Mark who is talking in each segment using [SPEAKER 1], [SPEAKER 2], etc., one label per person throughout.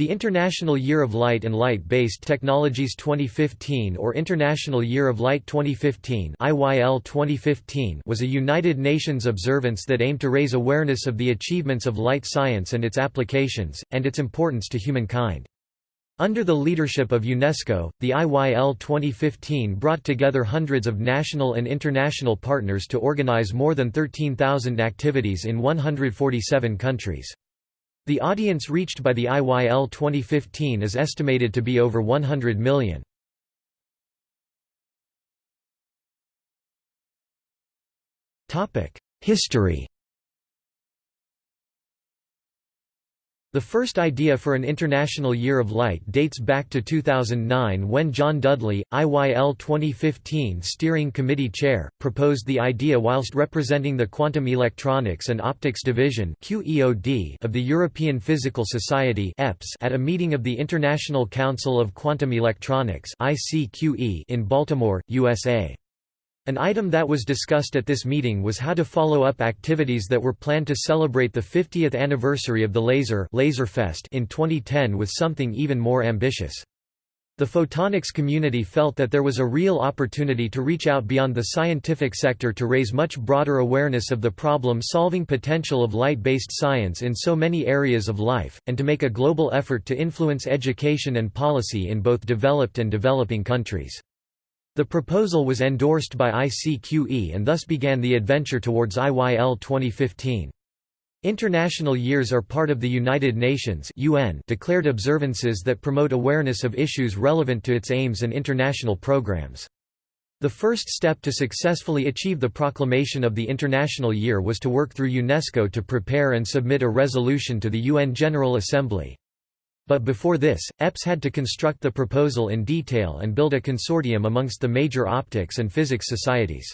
[SPEAKER 1] The International Year of Light and Light-Based Technologies 2015 or International Year of Light 2015 IYL 2015 was a United Nations observance that aimed to raise awareness of the achievements of light science and its applications, and its importance to humankind. Under the leadership of UNESCO, the IYL 2015 brought together hundreds of national and international partners to organize more than 13,000 activities in 147 countries. The audience reached by the IYL 2015 is estimated to be over 100 million. History The first idea for an International Year of Light dates back to 2009 when John Dudley, IYL 2015 Steering Committee Chair, proposed the idea whilst representing the Quantum Electronics and Optics Division of the European Physical Society at a meeting of the International Council of Quantum Electronics in Baltimore, USA. An item that was discussed at this meeting was how to follow up activities that were planned to celebrate the 50th anniversary of the Laser Laserfest in 2010 with something even more ambitious. The photonics community felt that there was a real opportunity to reach out beyond the scientific sector to raise much broader awareness of the problem-solving potential of light-based science in so many areas of life, and to make a global effort to influence education and policy in both developed and developing countries. The proposal was endorsed by ICQE and thus began the adventure towards IYL 2015. International years are part of the United Nations UN declared observances that promote awareness of issues relevant to its aims and international programs. The first step to successfully achieve the proclamation of the International Year was to work through UNESCO to prepare and submit a resolution to the UN General Assembly. But before this, EPS had to construct the proposal in detail and build a consortium amongst the major optics and physics societies.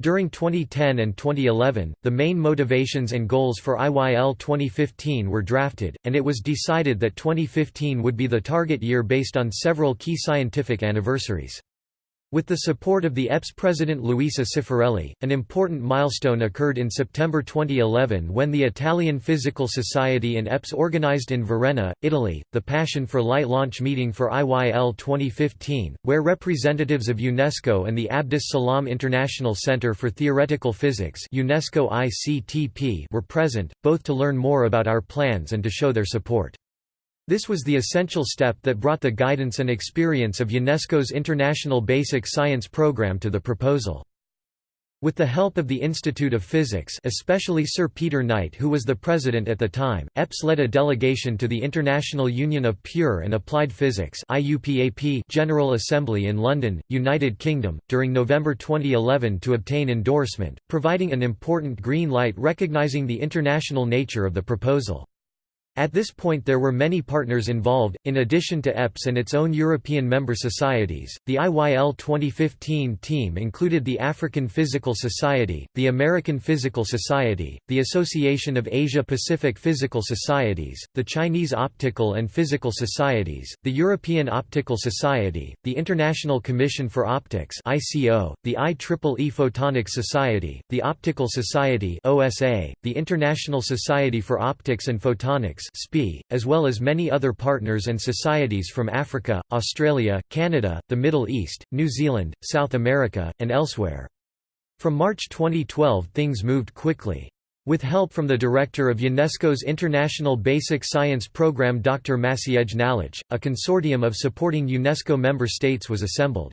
[SPEAKER 1] During 2010 and 2011, the main motivations and goals for IYL 2015 were drafted, and it was decided that 2015 would be the target year based on several key scientific anniversaries. With the support of the EPS president Luisa Cifarelli, an important milestone occurred in September 2011 when the Italian Physical Society and EPS organized in Varenna, Italy, the Passion for Light launch meeting for IYL 2015, where representatives of UNESCO and the Abdus Salam International Center for Theoretical Physics UNESCO ICTP were present, both to learn more about our plans and to show their support. This was the essential step that brought the guidance and experience of UNESCO's International Basic Science Program to the proposal. With the help of the Institute of Physics especially Sir Peter Knight who was the president at the time, EPS led a delegation to the International Union of Pure and Applied Physics General Assembly in London, United Kingdom, during November 2011 to obtain endorsement, providing an important green light recognising the international nature of the proposal. At this point there were many partners involved, in addition to EPS and its own European member societies. The IYL 2015 team included the African Physical Society, the American Physical Society, the Association of Asia-Pacific Physical Societies, the Chinese Optical and Physical Societies, the European Optical Society, the International Commission for Optics (ICO), the IEEE Photonics Society, the Optical Society (OSA), the International Society for Optics and Photonics As well as many other partners and societies from Africa, Australia, Canada, the Middle East, New Zealand, South America, and elsewhere. From March 2012 things moved quickly. With help from the director of UNESCO's International Basic Science Programme Dr. Maciej Nalecz, a consortium of supporting UNESCO member states was assembled.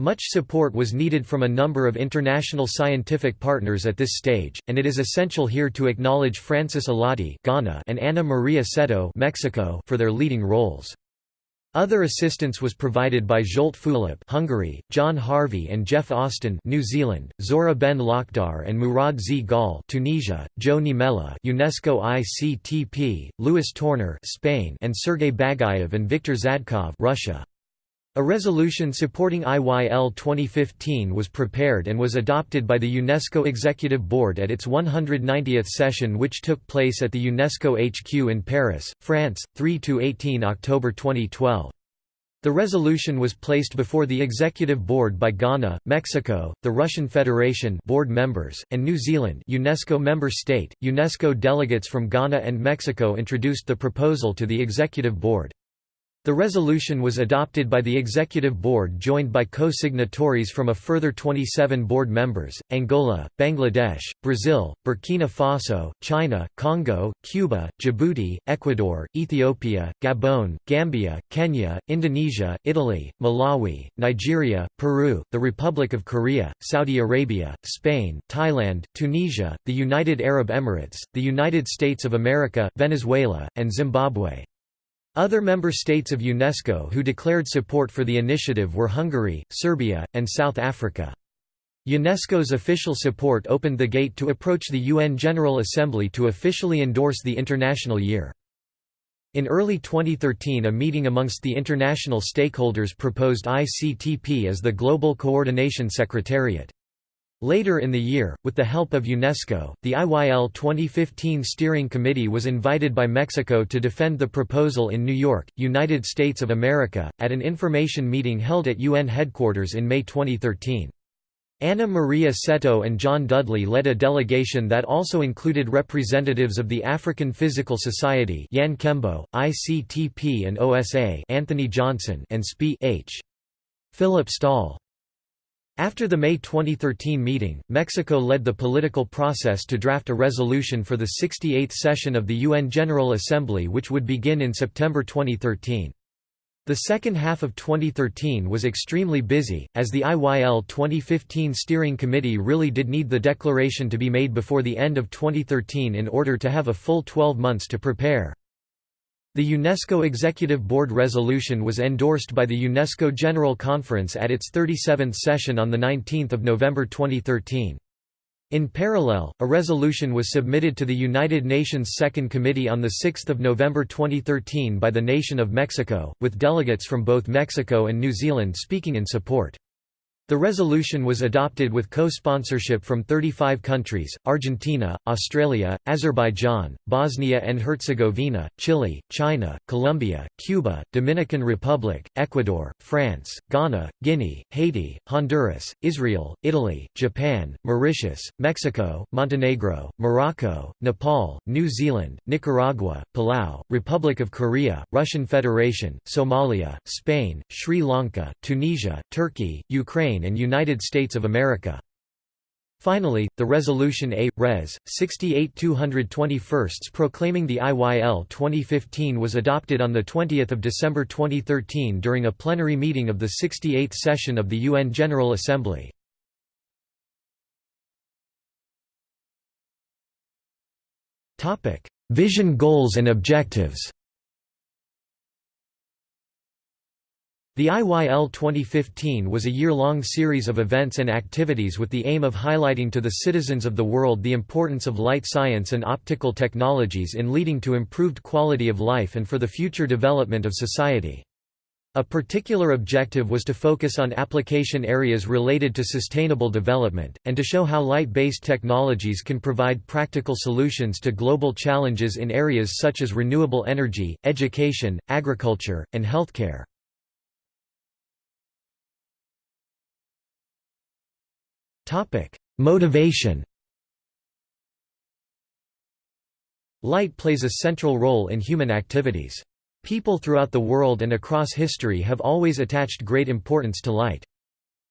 [SPEAKER 1] Much support was needed from a number of international scientific partners at this stage, and it is essential here to acknowledge Francis Allotey Ghana and Ana Maria Cetto Mexico for their leading roles. Other assistance was provided by Zsolt Fulop Hungary, John Harvey and Geoff Austin New Zealand, Zohra Ben Lakhdar and Mourad Zghal Tunisia, Joe Niemela UNESCO ICTP, Lluis Torner Spain and Sergei Bagayev and Viktor Zadkov Russia. A resolution supporting IYL 2015 was prepared and was adopted by the UNESCO Executive Board at its 190th session which took place at the UNESCO HQ in Paris, France, 3–18 October 2012. The resolution was placed before the Executive Board by Ghana, Mexico, the Russian Federation board members, and New Zealand UNESCO member state. UNESCO delegates from Ghana and Mexico introduced the proposal to the Executive Board. The resolution was adopted by the Executive Board joined by co-signatories from a further 27 board members, Angola, Bangladesh, Brazil, Burkina Faso, China, Congo, Cuba, Djibouti, Ecuador, Ethiopia, Gabon, Gambia, Kenya, Indonesia, Italy, Malawi, Nigeria, Peru, the Republic of Korea, Saudi Arabia, Spain, Thailand, Tunisia, the United Arab Emirates, the United States of America, Venezuela, and Zimbabwe. Other member states of UNESCO who declared support for the initiative were Hungary, Serbia, and South Africa. UNESCO's official support opened the gate to approach the UN General Assembly to officially endorse the International Year. In early 2013 a meeting amongst the international stakeholders proposed ICTP as the Global Coordination Secretariat. Later in the year, with the help of UNESCO, the IYL 2015 Steering Committee was invited by Mexico to defend the proposal in New York, United States of America, at an information meeting held at UN headquarters in May 2013. Anna Maria Cetto and John Dudley led a delegation that also included representatives of the African Physical Society Yan Kembo, ICTP and OSA Anthony Johnson and SPIE H. Philip Stahl. After the May 2013 meeting, Mexico led the political process to draft a resolution for the 68th session of the UN General Assembly which would begin in September 2013. The second half of 2013 was extremely busy, as the IYL 2015 Steering Committee really did need the declaration to be made before the end of 2013 in order to have a full 12 months to prepare. The UNESCO Executive Board resolution was endorsed by the UNESCO General Conference at its 37th session on 19 November 2013. In parallel, a resolution was submitted to the United Nations Second Committee on 6 November 2013 by the nation of Mexico, with delegates from both Mexico and New Zealand speaking in support. The resolution was adopted with co-sponsorship from 35 countries, Argentina, Australia, Azerbaijan, Bosnia and Herzegovina, Chile, China, Colombia, Cuba, Dominican Republic, Ecuador, France, Ghana, Guinea, Haiti, Honduras, Israel, Italy, Japan, Mauritius, Mexico, Montenegro, Morocco, Nepal, New Zealand, Nicaragua, Palau, Republic of Korea, Russian Federation, Somalia, Spain, Sri Lanka, Tunisia, Turkey, Ukraine Ukraine and United States of America. Finally, the Resolution A. Res. 68 221 proclaiming the IYL 2015 was adopted on 20 December 2013 during a plenary meeting of the 68th session of the UN General Assembly. Vision goals and objectives The IYL 2015 was a year-long series of events and activities with the aim of highlighting to the citizens of the world the importance of light science and optical technologies in leading to improved quality of life and for the future development of society. A particular objective was to focus on application areas related to sustainable development, and to show how light-based technologies can provide practical solutions to global challenges in areas such as renewable energy, education, agriculture, and healthcare. Topic: Motivation. Light plays a central role in human activities. People throughout the world and across history have always attached great importance to light.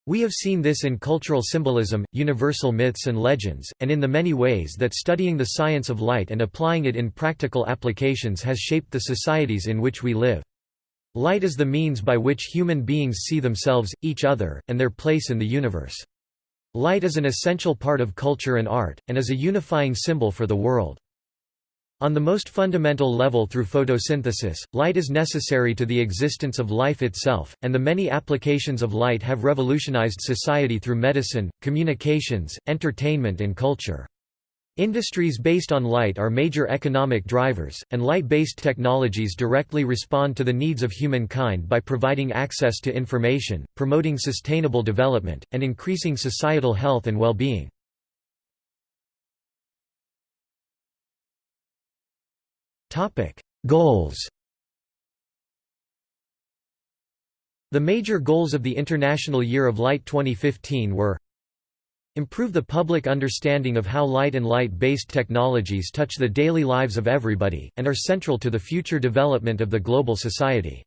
[SPEAKER 1] We have seen this in cultural symbolism, universal myths and legends, and in the many ways that studying the science of light and applying it in practical applications has shaped the societies in which we live. Light is the means by which human beings see themselves, each other, and their place in the universe. Light is an essential part of culture and art, and is a unifying symbol for the world. On the most fundamental level through photosynthesis, light is necessary to the existence of life itself, and the many applications of light have revolutionized society through medicine, communications, entertainment and culture. Industries based on light are major economic drivers, and light-based technologies directly respond to the needs of humankind by providing access to information, promoting sustainable development, and increasing societal health and well-being. Goals The major goals of the International Year of Light 2015 were Improve the public understanding of how light and light-based technologies touch the daily lives of everybody, and are central to the future development of the global society.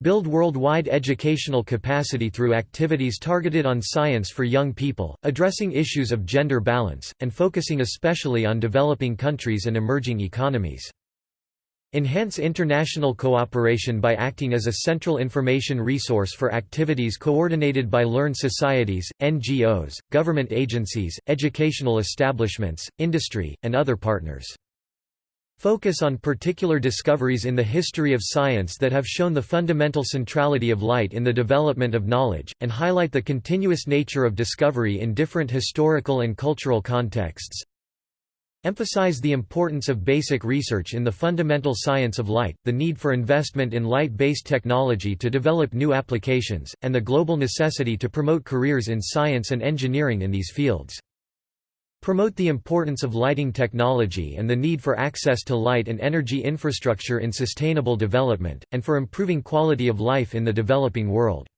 [SPEAKER 1] Build worldwide educational capacity through activities targeted on science for young people, addressing issues of gender balance, and focusing especially on developing countries and emerging economies. Enhance international cooperation by acting as a central information resource for activities coordinated by learned societies, NGOs, government agencies, educational establishments, industry, and other partners. Focus on particular discoveries in the history of science that have shown the fundamental centrality of light in the development of knowledge, and highlight the continuous nature of discovery in different historical and cultural contexts. Emphasize the importance of basic research in the fundamental science of light, the need for investment in light-based technology to develop new applications, and the global necessity to promote careers in science and engineering in these fields. Promote the importance of lighting technology and the need for access to light and energy infrastructure in sustainable development, and for improving quality of life in the developing world.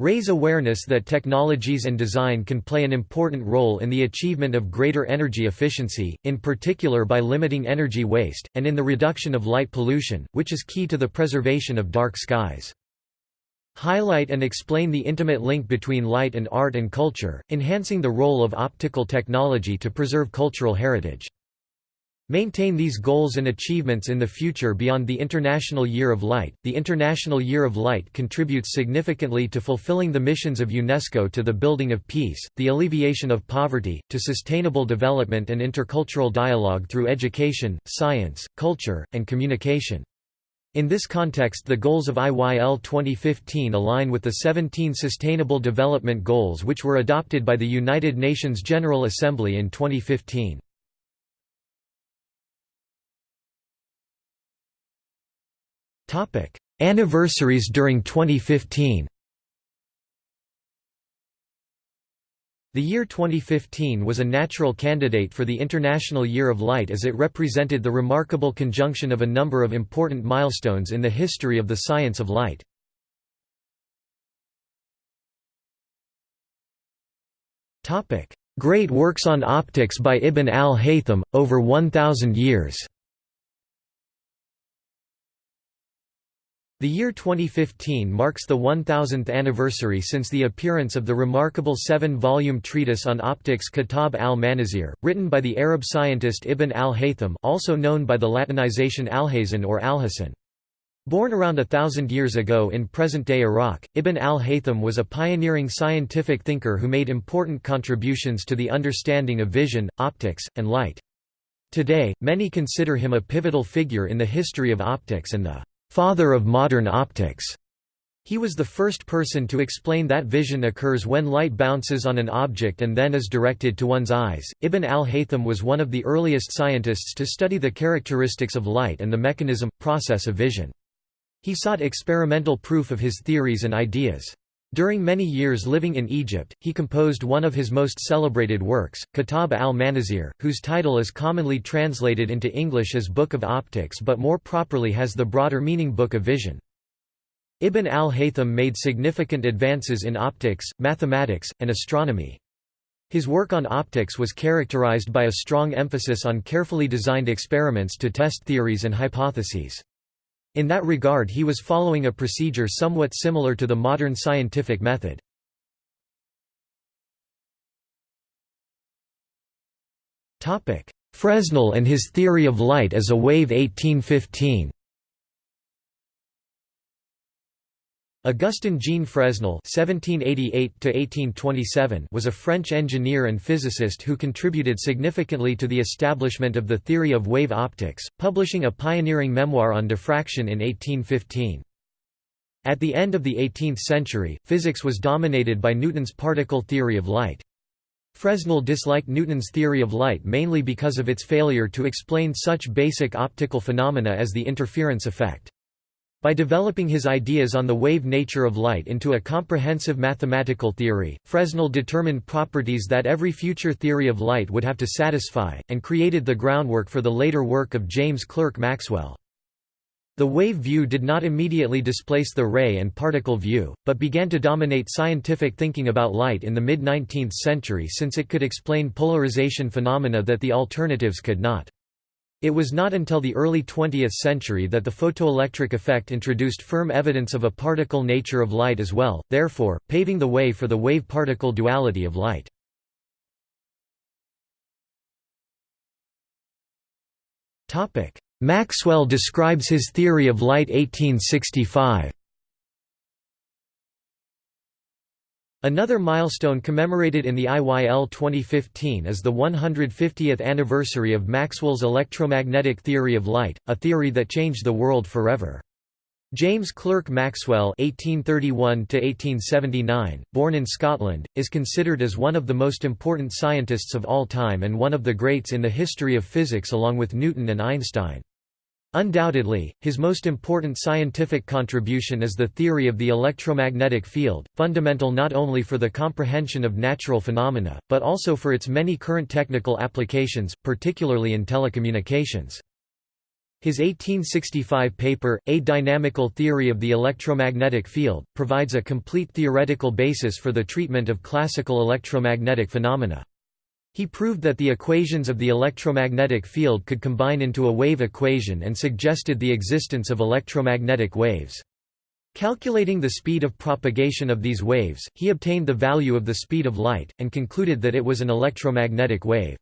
[SPEAKER 1] Raise awareness that technologies and design can play an important role in the achievement of greater energy efficiency, in particular by limiting energy waste, and in the reduction of light pollution, which is key to the preservation of dark skies. Highlight and explain the intimate link between light and art and culture, enhancing the role of optical technology to preserve cultural heritage. Maintain these goals and achievements in the future beyond the International Year of Light. The International Year of Light contributes significantly to fulfilling the missions of UNESCO to the building of peace, the alleviation of poverty, to sustainable development and intercultural dialogue through education, science, culture, and communication. In this context the goals of IYL 2015 align with the 17 Sustainable Development Goals which were adopted by the United Nations General Assembly in 2015. Anniversaries during 2015 The year 2015 was a natural candidate for the International Year of Light as it represented the remarkable conjunction of a number of important milestones in the history of the science of light. Great works on optics by Ibn al-Haytham, over 1,000 years The year 2015 marks the 1000th anniversary since the appearance of the remarkable seven-volume treatise on optics Kitab al-Manazir, written by the Arab scientist Ibn al-Haytham also known by the Latinization Alhazen or Alhacen. Born around a thousand years ago in present-day Iraq, Ibn al-Haytham was a pioneering scientific thinker who made important contributions to the understanding of vision, optics, and light. Today, many consider him a pivotal figure in the history of optics and the father of modern optics. He was the first person to explain that vision occurs when light bounces on an object and then is directed to one's eyes. Ibn al-Haytham was one of the earliest scientists to study the characteristics of light and the mechanism, process of vision. He sought experimental proof of his theories and ideas. During many years living in Egypt, he composed one of his most celebrated works, Kitab al-Manazir, whose title is commonly translated into English as Book of Optics but more properly has the broader meaning Book of Vision. Ibn al-Haytham made significant advances in optics, mathematics, and astronomy. His work on optics was characterized by a strong emphasis on carefully designed experiments to test theories and hypotheses. In that regard he was following a procedure somewhat similar to the modern scientific method. Fresnel and his theory of light as a wave 1815 Augustin Jean Fresnel (1788–1827) was a French engineer and physicist who contributed significantly to the establishment of the theory of wave optics, publishing a pioneering memoir on diffraction in 1815. At the end of the 18th century, physics was dominated by Newton's particle theory of light. Fresnel disliked Newton's theory of light mainly because of its failure to explain such basic optical phenomena as the interference effect. By developing his ideas on the wave nature of light into a comprehensive mathematical theory, Fresnel determined properties that every future theory of light would have to satisfy, and created the groundwork for the later work of James Clerk Maxwell. The wave view did not immediately displace the ray and particle view, but began to dominate scientific thinking about light in the mid-19th century since it could explain polarization phenomena that the alternatives could not. It was not until the early 20th century that the photoelectric effect introduced firm evidence of a particle nature of light as well, therefore, paving the way for the wave-particle duality of light. Maxwell describes his theory of light 1865. Another milestone commemorated in the IYL 2015 is the 150th anniversary of Maxwell's electromagnetic theory of light, a theory that changed the world forever. James Clerk Maxwell (1831–1879), born in Scotland, is considered as one of the most important scientists of all time and one of the greats in the history of physics along with Newton and Einstein. Undoubtedly, his most important scientific contribution is the theory of the electromagnetic field, fundamental not only for the comprehension of natural phenomena, but also for its many current technical applications, particularly in telecommunications. His 1865 paper, A Dynamical Theory of the Electromagnetic Field, provides a complete theoretical basis for the treatment of classical electromagnetic phenomena. He proved that the equations of the electromagnetic field could combine into a wave equation and suggested the existence of electromagnetic waves. Calculating the speed of propagation of these waves, he obtained the value of the speed of light, and concluded that it was an electromagnetic wave.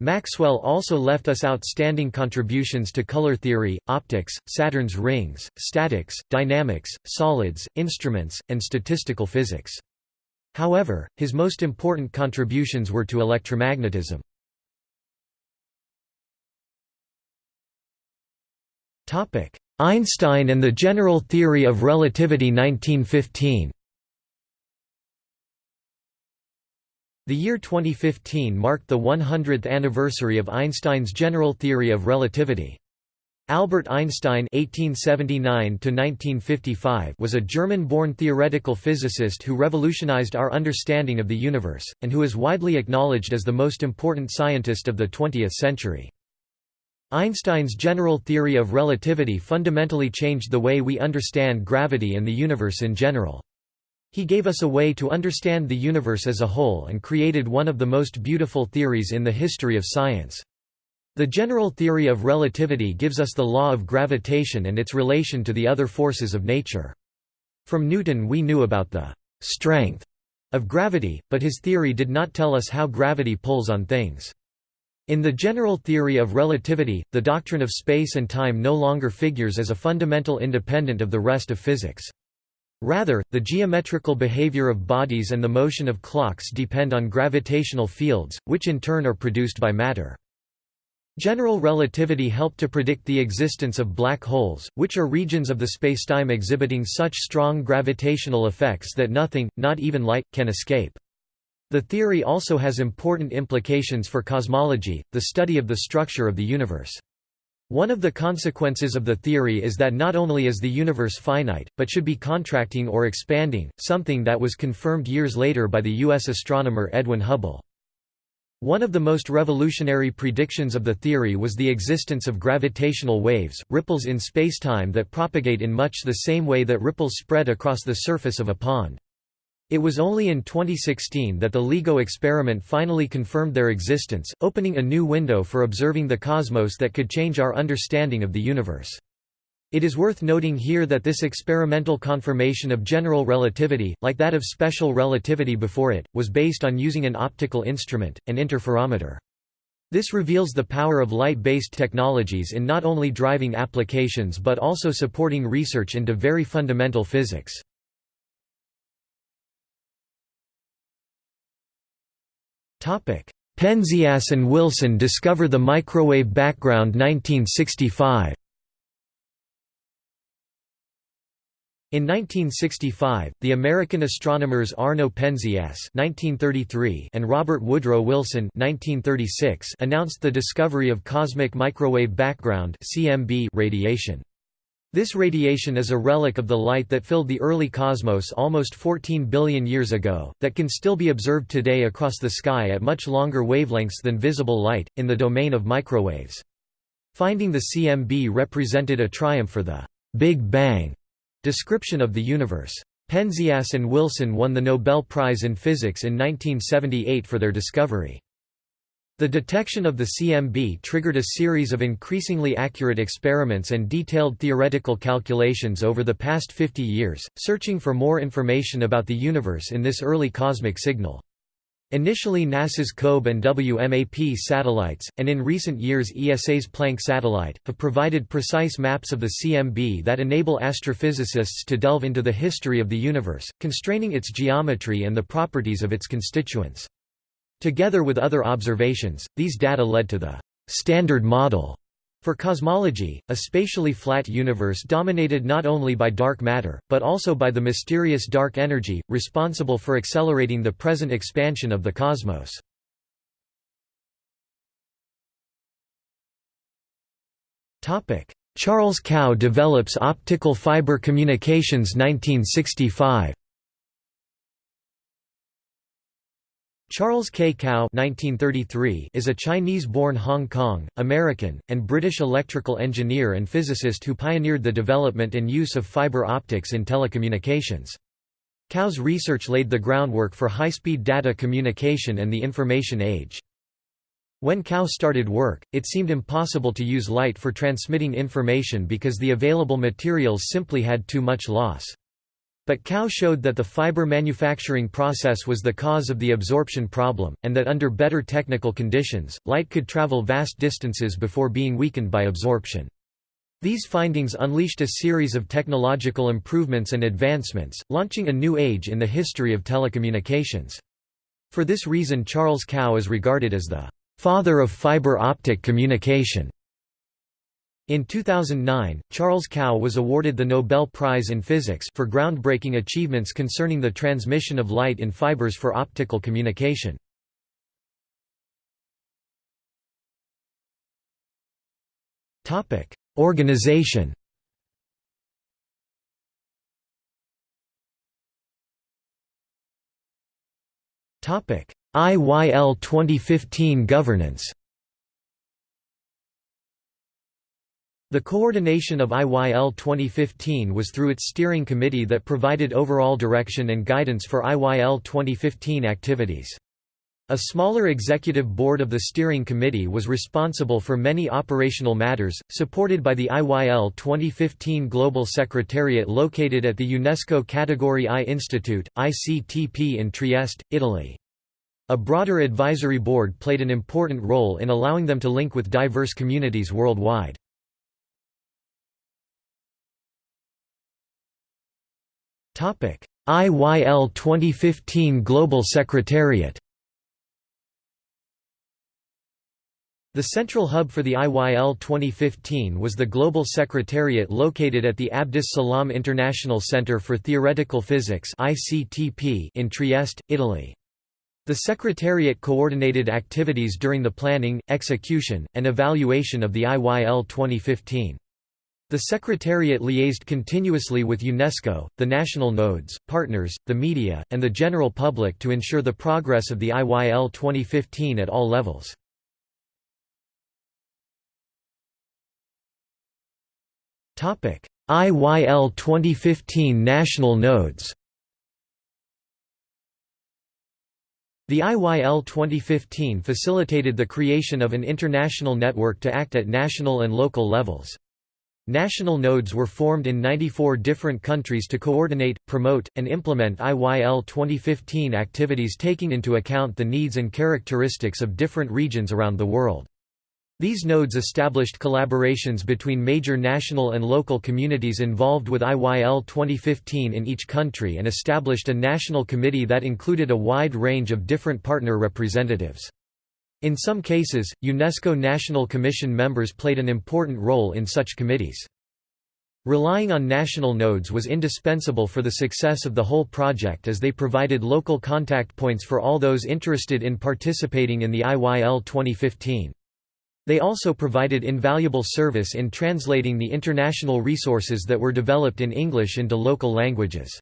[SPEAKER 1] Maxwell also left us outstanding contributions to color theory, optics, Saturn's rings, statics, dynamics, solids, instruments, and statistical physics. However, his most important contributions were to electromagnetism. Einstein and the General Theory of Relativity 1915 The year 2015 marked the 100th anniversary of Einstein's general theory of relativity. Albert Einstein (1879–1955) was a German-born theoretical physicist who revolutionized our understanding of the universe, and who is widely acknowledged as the most important scientist of the 20th century. Einstein's general theory of relativity fundamentally changed the way we understand gravity and the universe in general. He gave us a way to understand the universe as a whole and created one of the most beautiful theories in the history of science. The general theory of relativity gives us the law of gravitation and its relation to the other forces of nature. From Newton we knew about the «strength» of gravity, but his theory did not tell us how gravity pulls on things. In the general theory of relativity, the doctrine of space and time no longer figures as a fundamental independent of the rest of physics. Rather, the geometrical behavior of bodies and the motion of clocks depend on gravitational fields, which in turn are produced by matter. General relativity helped to predict the existence of black holes, which are regions of the spacetime exhibiting such strong gravitational effects that nothing, not even light, can escape. The theory also has important implications for cosmology, the study of the structure of the universe. One of the consequences of the theory is that not only is the universe finite, but should be contracting or expanding, something that was confirmed years later by the U.S. astronomer Edwin Hubble. One of the most revolutionary predictions of the theory was the existence of gravitational waves, ripples in spacetime that propagate in much the same way that ripples spread across the surface of a pond. It was only in 2016 that the LIGO experiment finally confirmed their existence, opening a new window for observing the cosmos that could change our understanding of the universe. It is worth noting here that this experimental confirmation of general relativity, like that of special relativity before it, was based on using an optical instrument, an interferometer. This reveals the power of light-based technologies in not only driving applications but also supporting research into very fundamental physics. Penzias and Wilson discover the microwave background 1965. In 1965, the American astronomers Arno Penzias (1933) and Robert Woodrow Wilson (1936) announced the discovery of cosmic microwave background (CMB) radiation. This radiation is a relic of the light that filled the early cosmos almost 14 billion years ago, that can still be observed today across the sky at much longer wavelengths than visible light, in the domain of microwaves. Finding the CMB represented a triumph for the «Big Bang» description of the universe. Penzias and Wilson won the Nobel Prize in Physics in 1978 for their discovery. The detection of the CMB triggered a series of increasingly accurate experiments and detailed theoretical calculations over the past 50 years, searching for more information about the universe in this early cosmic signal. Initially NASA's COBE and WMAP satellites, and in recent years ESA's Planck satellite, have provided precise maps of the CMB that enable astrophysicists to delve into the history of the universe, constraining its geometry and the properties of its constituents. Together with other observations, these data led to the «standard model» For cosmology, a spatially flat universe dominated not only by dark matter, but also by the mysterious dark energy, responsible for accelerating the present expansion of the cosmos. Charles Kao develops optical fiber communications 1965 Charles K. Kao is a Chinese-born Hong Kong, American, and British electrical engineer and physicist who pioneered the development and use of fiber optics in telecommunications. Kao's research laid the groundwork for high-speed data communication and the information age. When Kao started work, it seemed impossible to use light for transmitting information because the available materials simply had too much loss. But Kao showed that the fiber manufacturing process was the cause of the absorption problem, and that under better technical conditions, light could travel vast distances before being weakened by absorption. These findings unleashed a series of technological improvements and advancements, launching a new age in the history of telecommunications. For this reason Charles Kao is regarded as the «father of fiber optic communication». In 2009, Charles Kao was awarded the Nobel Prize in Physics for groundbreaking achievements concerning the transmission of light in fibers for optical communication. Organization IYL 2015 governance The coordination of IYL 2015 was through its steering committee that provided overall direction and guidance for IYL 2015 activities. A smaller executive board of the steering committee was responsible for many operational matters, supported by the IYL 2015 Global Secretariat located at the UNESCO Category I Institute, ICTP in Trieste, Italy. A broader advisory board played an important role in allowing them to link with diverse communities worldwide. IYL 2015 Global Secretariat The central hub for the IYL 2015 was the Global Secretariat located at the Abdus Salam International Center for Theoretical Physics in Trieste, Italy. The Secretariat coordinated activities during the planning, execution, and evaluation of the IYL 2015. The Secretariat liaised continuously with UNESCO, the national nodes, partners, the media, and the general public to ensure the progress of the IYL 2015 at all levels. IYL 2015 national nodes The IYL 2015 facilitated the creation of an international network to act at national and local levels. National nodes were formed in 94 different countries to coordinate, promote, and implement IYL 2015 activities taking into account the needs and characteristics of different regions around the world. These nodes established collaborations between major national and local communities involved with IYL 2015 in each country and established a national committee that included a wide range of different partner representatives. In some cases, UNESCO National Commission members played an important role in such committees. Relying on national nodes was indispensable for the success of the whole project as they provided local contact points for all those interested in participating in the IYL 2015. They also provided invaluable service in translating the international resources that were developed in English into local languages.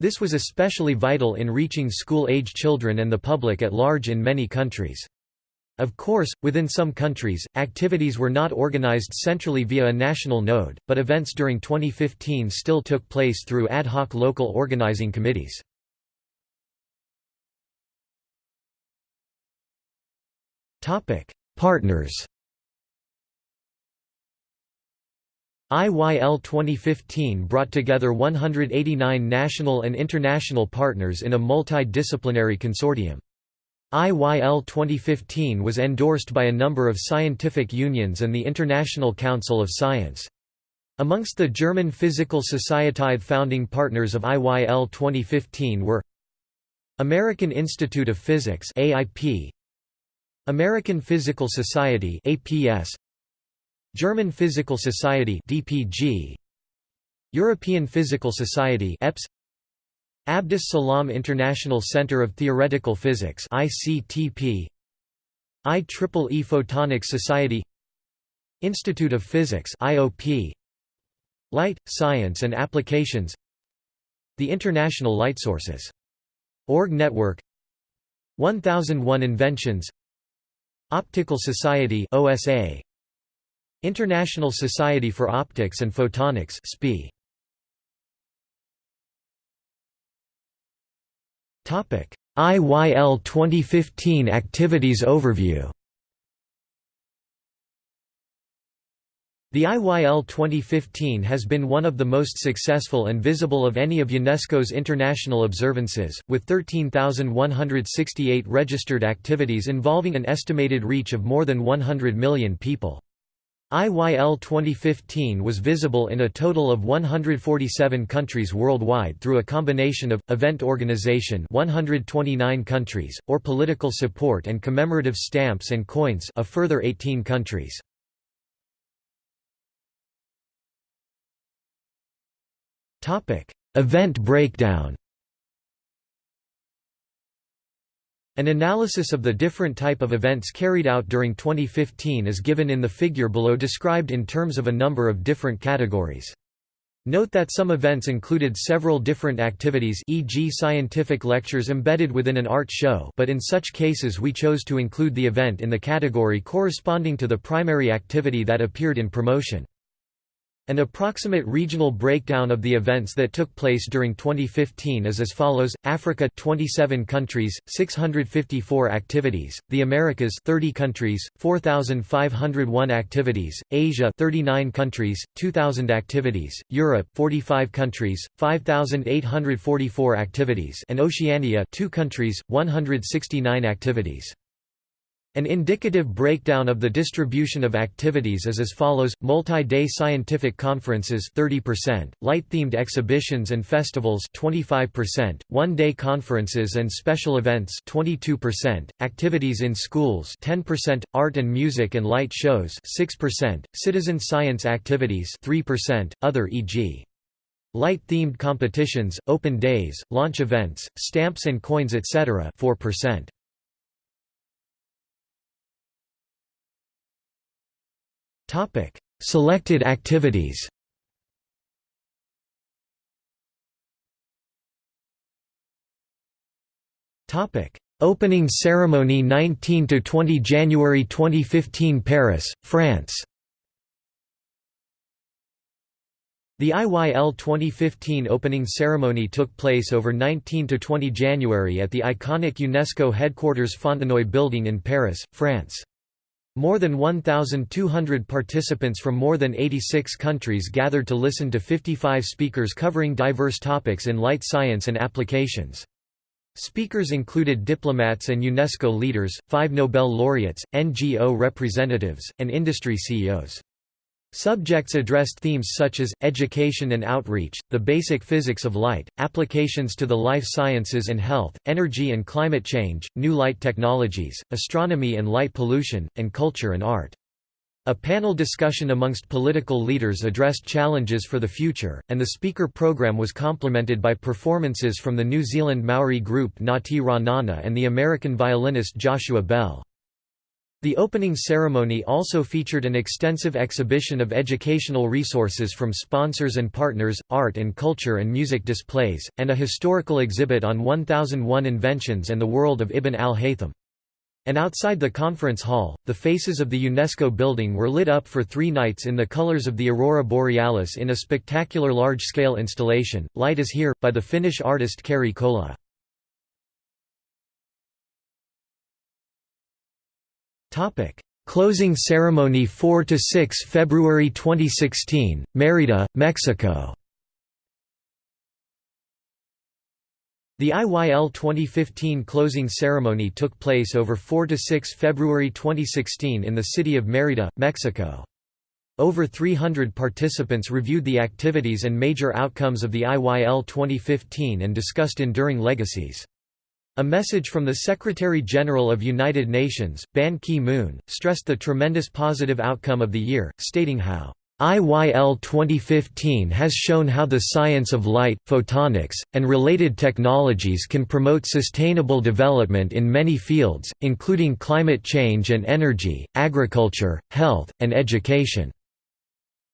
[SPEAKER 1] This was especially vital in reaching school-age children and the public at large in many countries. Of course, within some countries, activities were not organized centrally via a national node, but events during 2015 still took place through ad hoc local organizing committees. Partners IYL 2015 brought together 189 national and international partners in a multidisciplinary consortium. IYL 2015 was endorsed by a number of scientific unions and the International Council of Science. Amongst the German Physical Society founding partners of IYL 2015 were American Institute of Physics AIP, American Physical Society APS, German Physical Society DPG, European Physical Society EPS, Abdus Salam International Center of Theoretical Physics ICTP IEEE Photonics Society Institute of Physics IOP Light, Science and Applications The International Light Sources. Org Network. 1001 Inventions. Optical Society OSA International Society for Optics and Photonics SPIE IYL 2015 activities overview. The IYL 2015 has been one of the most successful and visible of any of UNESCO's international observances, with 13,168 registered activities involving an estimated reach of more than 100 million people. IYL 2015 was visible in a total of 147 countries worldwide through a combination of, event organization 129 countries, or political support and commemorative stamps and coins a further 18 countries. Topic: Event breakdown An analysis of the different type of events carried out during 2015 is given in the figure below described in terms of a number of different categories. Note that some events included several different activities e.g. scientific lectures embedded within an art show but in such cases we chose to include the event in the category corresponding to the primary activity that appeared in promotion. An approximate regional breakdown of the events that took place during 2015 is as follows: Africa 27 countries, 654 activities; the Americas 30 countries, 4501 activities; Asia 39 countries, 2000 activities; Europe 45 countries, 5844 activities; and Oceania 2 countries, 169 activities. An indicative breakdown of the distribution of activities is as follows: multi-day scientific conferences 30%, light-themed exhibitions and festivals 25%, one-day conferences and special events 22%, activities in schools 10%, art and music and light shows 6%, citizen science activities 3%, other e.g. light-themed competitions, open days, launch events, stamps and coins etc. 4%. Selected activities. Opening ceremony 19 to 20 January 2015 Paris, France. The IYL 2015 opening ceremony took place over 19 to 20 January at the iconic UNESCO headquarters Fontenoy building in Paris, France. More than 1,200 participants from more than 86 countries gathered to listen to 55 speakers covering diverse topics in light science and applications. Speakers included diplomats and UNESCO leaders, five Nobel laureates, NGO representatives, and industry CEOs. Subjects addressed themes such as, education and outreach, the basic physics of light, applications to the life sciences and health, energy and climate change, new light technologies, astronomy and light pollution, and culture and art. A panel discussion amongst political leaders addressed challenges for the future, and the speaker program was complemented by performances from the New Zealand Maori group Ngati Rānana and the American violinist Joshua Bell. The opening ceremony also featured an extensive exhibition of educational resources from sponsors and partners, art and culture and music displays, and a historical exhibit on 1001 inventions and the world of Ibn al-Haytham. And outside the conference hall, the faces of the UNESCO building were lit up for three nights in the colors of the aurora borealis in a spectacular large-scale installation, Light is Here, by the Finnish artist Kari Kola. Closing ceremony 4 to 6 February 2016, Mérida, Mexico The IYL 2015 closing ceremony took place over 4 to 6 February 2016 in the city of Mérida, Mexico. Over 300 participants reviewed the activities and major outcomes of the IYL 2015 and discussed enduring legacies. A message from the Secretary-General of United Nations, Ban Ki-moon, stressed the tremendous positive outcome of the year, stating how IYL 2015 has shown how the science of light, photonics, and related technologies can promote sustainable development in many fields, including climate change and energy, agriculture, health, and education.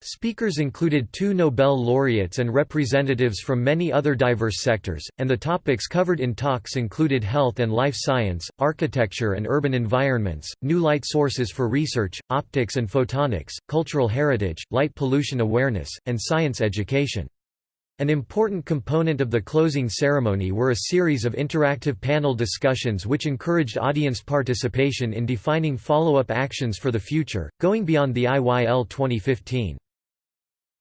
[SPEAKER 1] Speakers included two Nobel laureates and representatives from many other diverse sectors, and the topics covered in talks included health and life science, architecture and urban environments, new light sources for research, optics and photonics, cultural heritage, light pollution awareness, and science education. An important component of the closing ceremony were a series of interactive panel discussions which encouraged audience participation in defining follow-up actions for the future, going beyond the IYL 2015.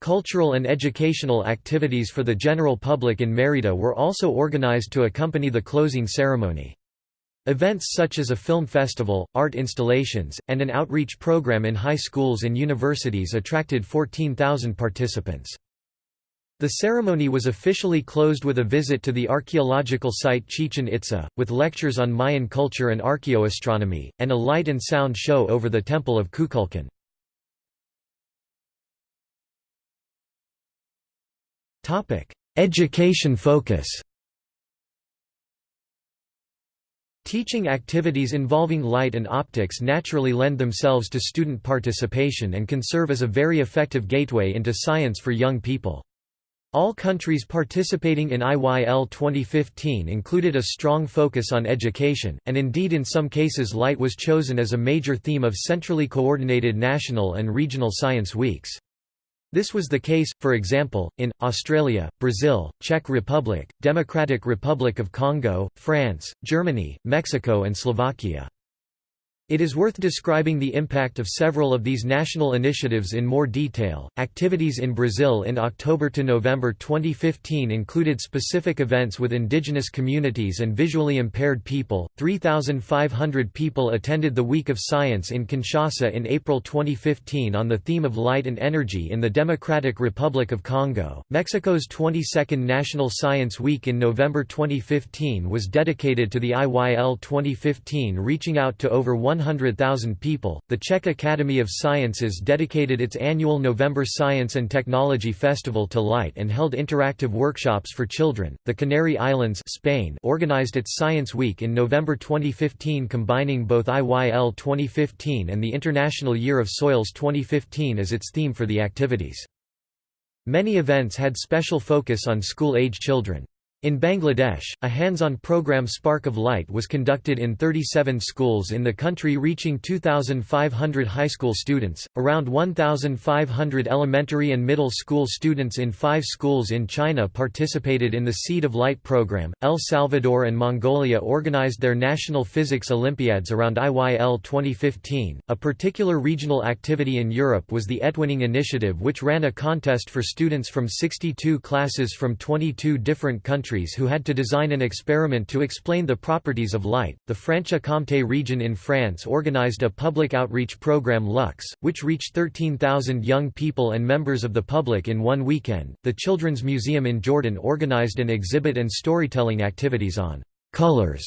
[SPEAKER 1] Cultural and educational activities for the general public in Mérida were also organized to accompany the closing ceremony. Events such as a film festival, art installations, and an outreach program in high schools and universities attracted 14,000 participants. The ceremony was officially closed with a visit to the archaeological site Chichen Itza, with lectures on Mayan culture and archaeoastronomy, and a light and sound show over the Temple of Kukulkan. Education focus Teaching activities involving light and optics naturally lend themselves to student participation and can serve as a very effective gateway into science for young people. All countries participating in IYL 2015 included a strong focus on education, and indeed in some cases light was chosen as a major theme of centrally coordinated national and regional science weeks. This was the case, for example, in, Australia, Brazil, Czech Republic, Democratic Republic of Congo, France, Germany, Mexico and Slovakia. It is worth describing the impact of several of these national initiatives in more detail. Activities in Brazil in October to November 2015 included specific events with indigenous communities and visually impaired people. 3,500 people attended the Week of Science in Kinshasa in April 2015 on the theme of light and energy in the Democratic Republic of Congo. Mexico's 22nd National Science Week in November 2015 was dedicated to the IYL 2015, reaching out to over 1 100,000 people. The Czech Academy of Sciences dedicated its annual November Science and Technology Festival to light and held interactive workshops for children. The Canary Islands, Spain, organized its Science Week in November 2015, combining both IYL 2015 and the International Year of Soils 2015 as its theme for the activities. Many events had special focus on school-age children. In Bangladesh, a hands-on program Spark of Light was conducted in 37 schools in the country reaching 2,500 high school students, around 1,500 elementary and middle school students in five schools in China participated in the Seed of Light program. El Salvador and Mongolia organized their national physics Olympiads around IYL 2015. A particular regional activity in Europe was the Etwinning Initiative which ran a contest for students from 62 classes from 22 different countries countries who had to design an experiment to explain the properties of light. The Franche-Comté region in France organized a public outreach program Lux, which reached 13,000 young people and members of the public in one weekend. The Children's Museum in Jordan organized an exhibit and storytelling activities on colors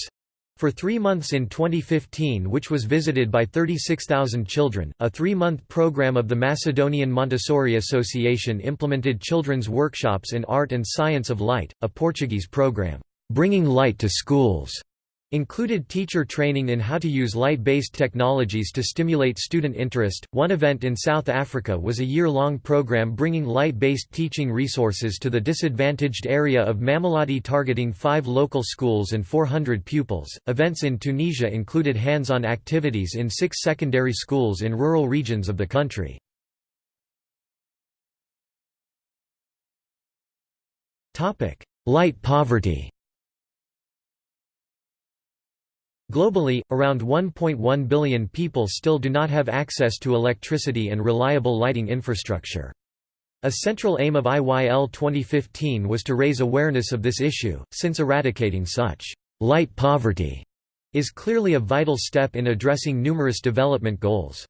[SPEAKER 1] for three months in 2015 which was visited by 36,000 children. A three-month program of the Macedonian Montessori Association implemented children's workshops in art and science of light, a Portuguese program, "'Bringing Light to Schools' included teacher training in how to use light-based technologies to stimulate student interest. One event in South Africa was a year-long program bringing light-based teaching resources to the disadvantaged area of Mamelodi targeting 5 local schools and 400 pupils. Events in Tunisia included hands-on activities in 6 secondary schools in rural regions of the country. Topic: Light poverty. Globally, around 1.1 billion people still do not have access to electricity and reliable lighting infrastructure. A central aim of IYL 2015 was to raise awareness of this issue, since eradicating such light poverty is clearly a vital step in addressing numerous development goals.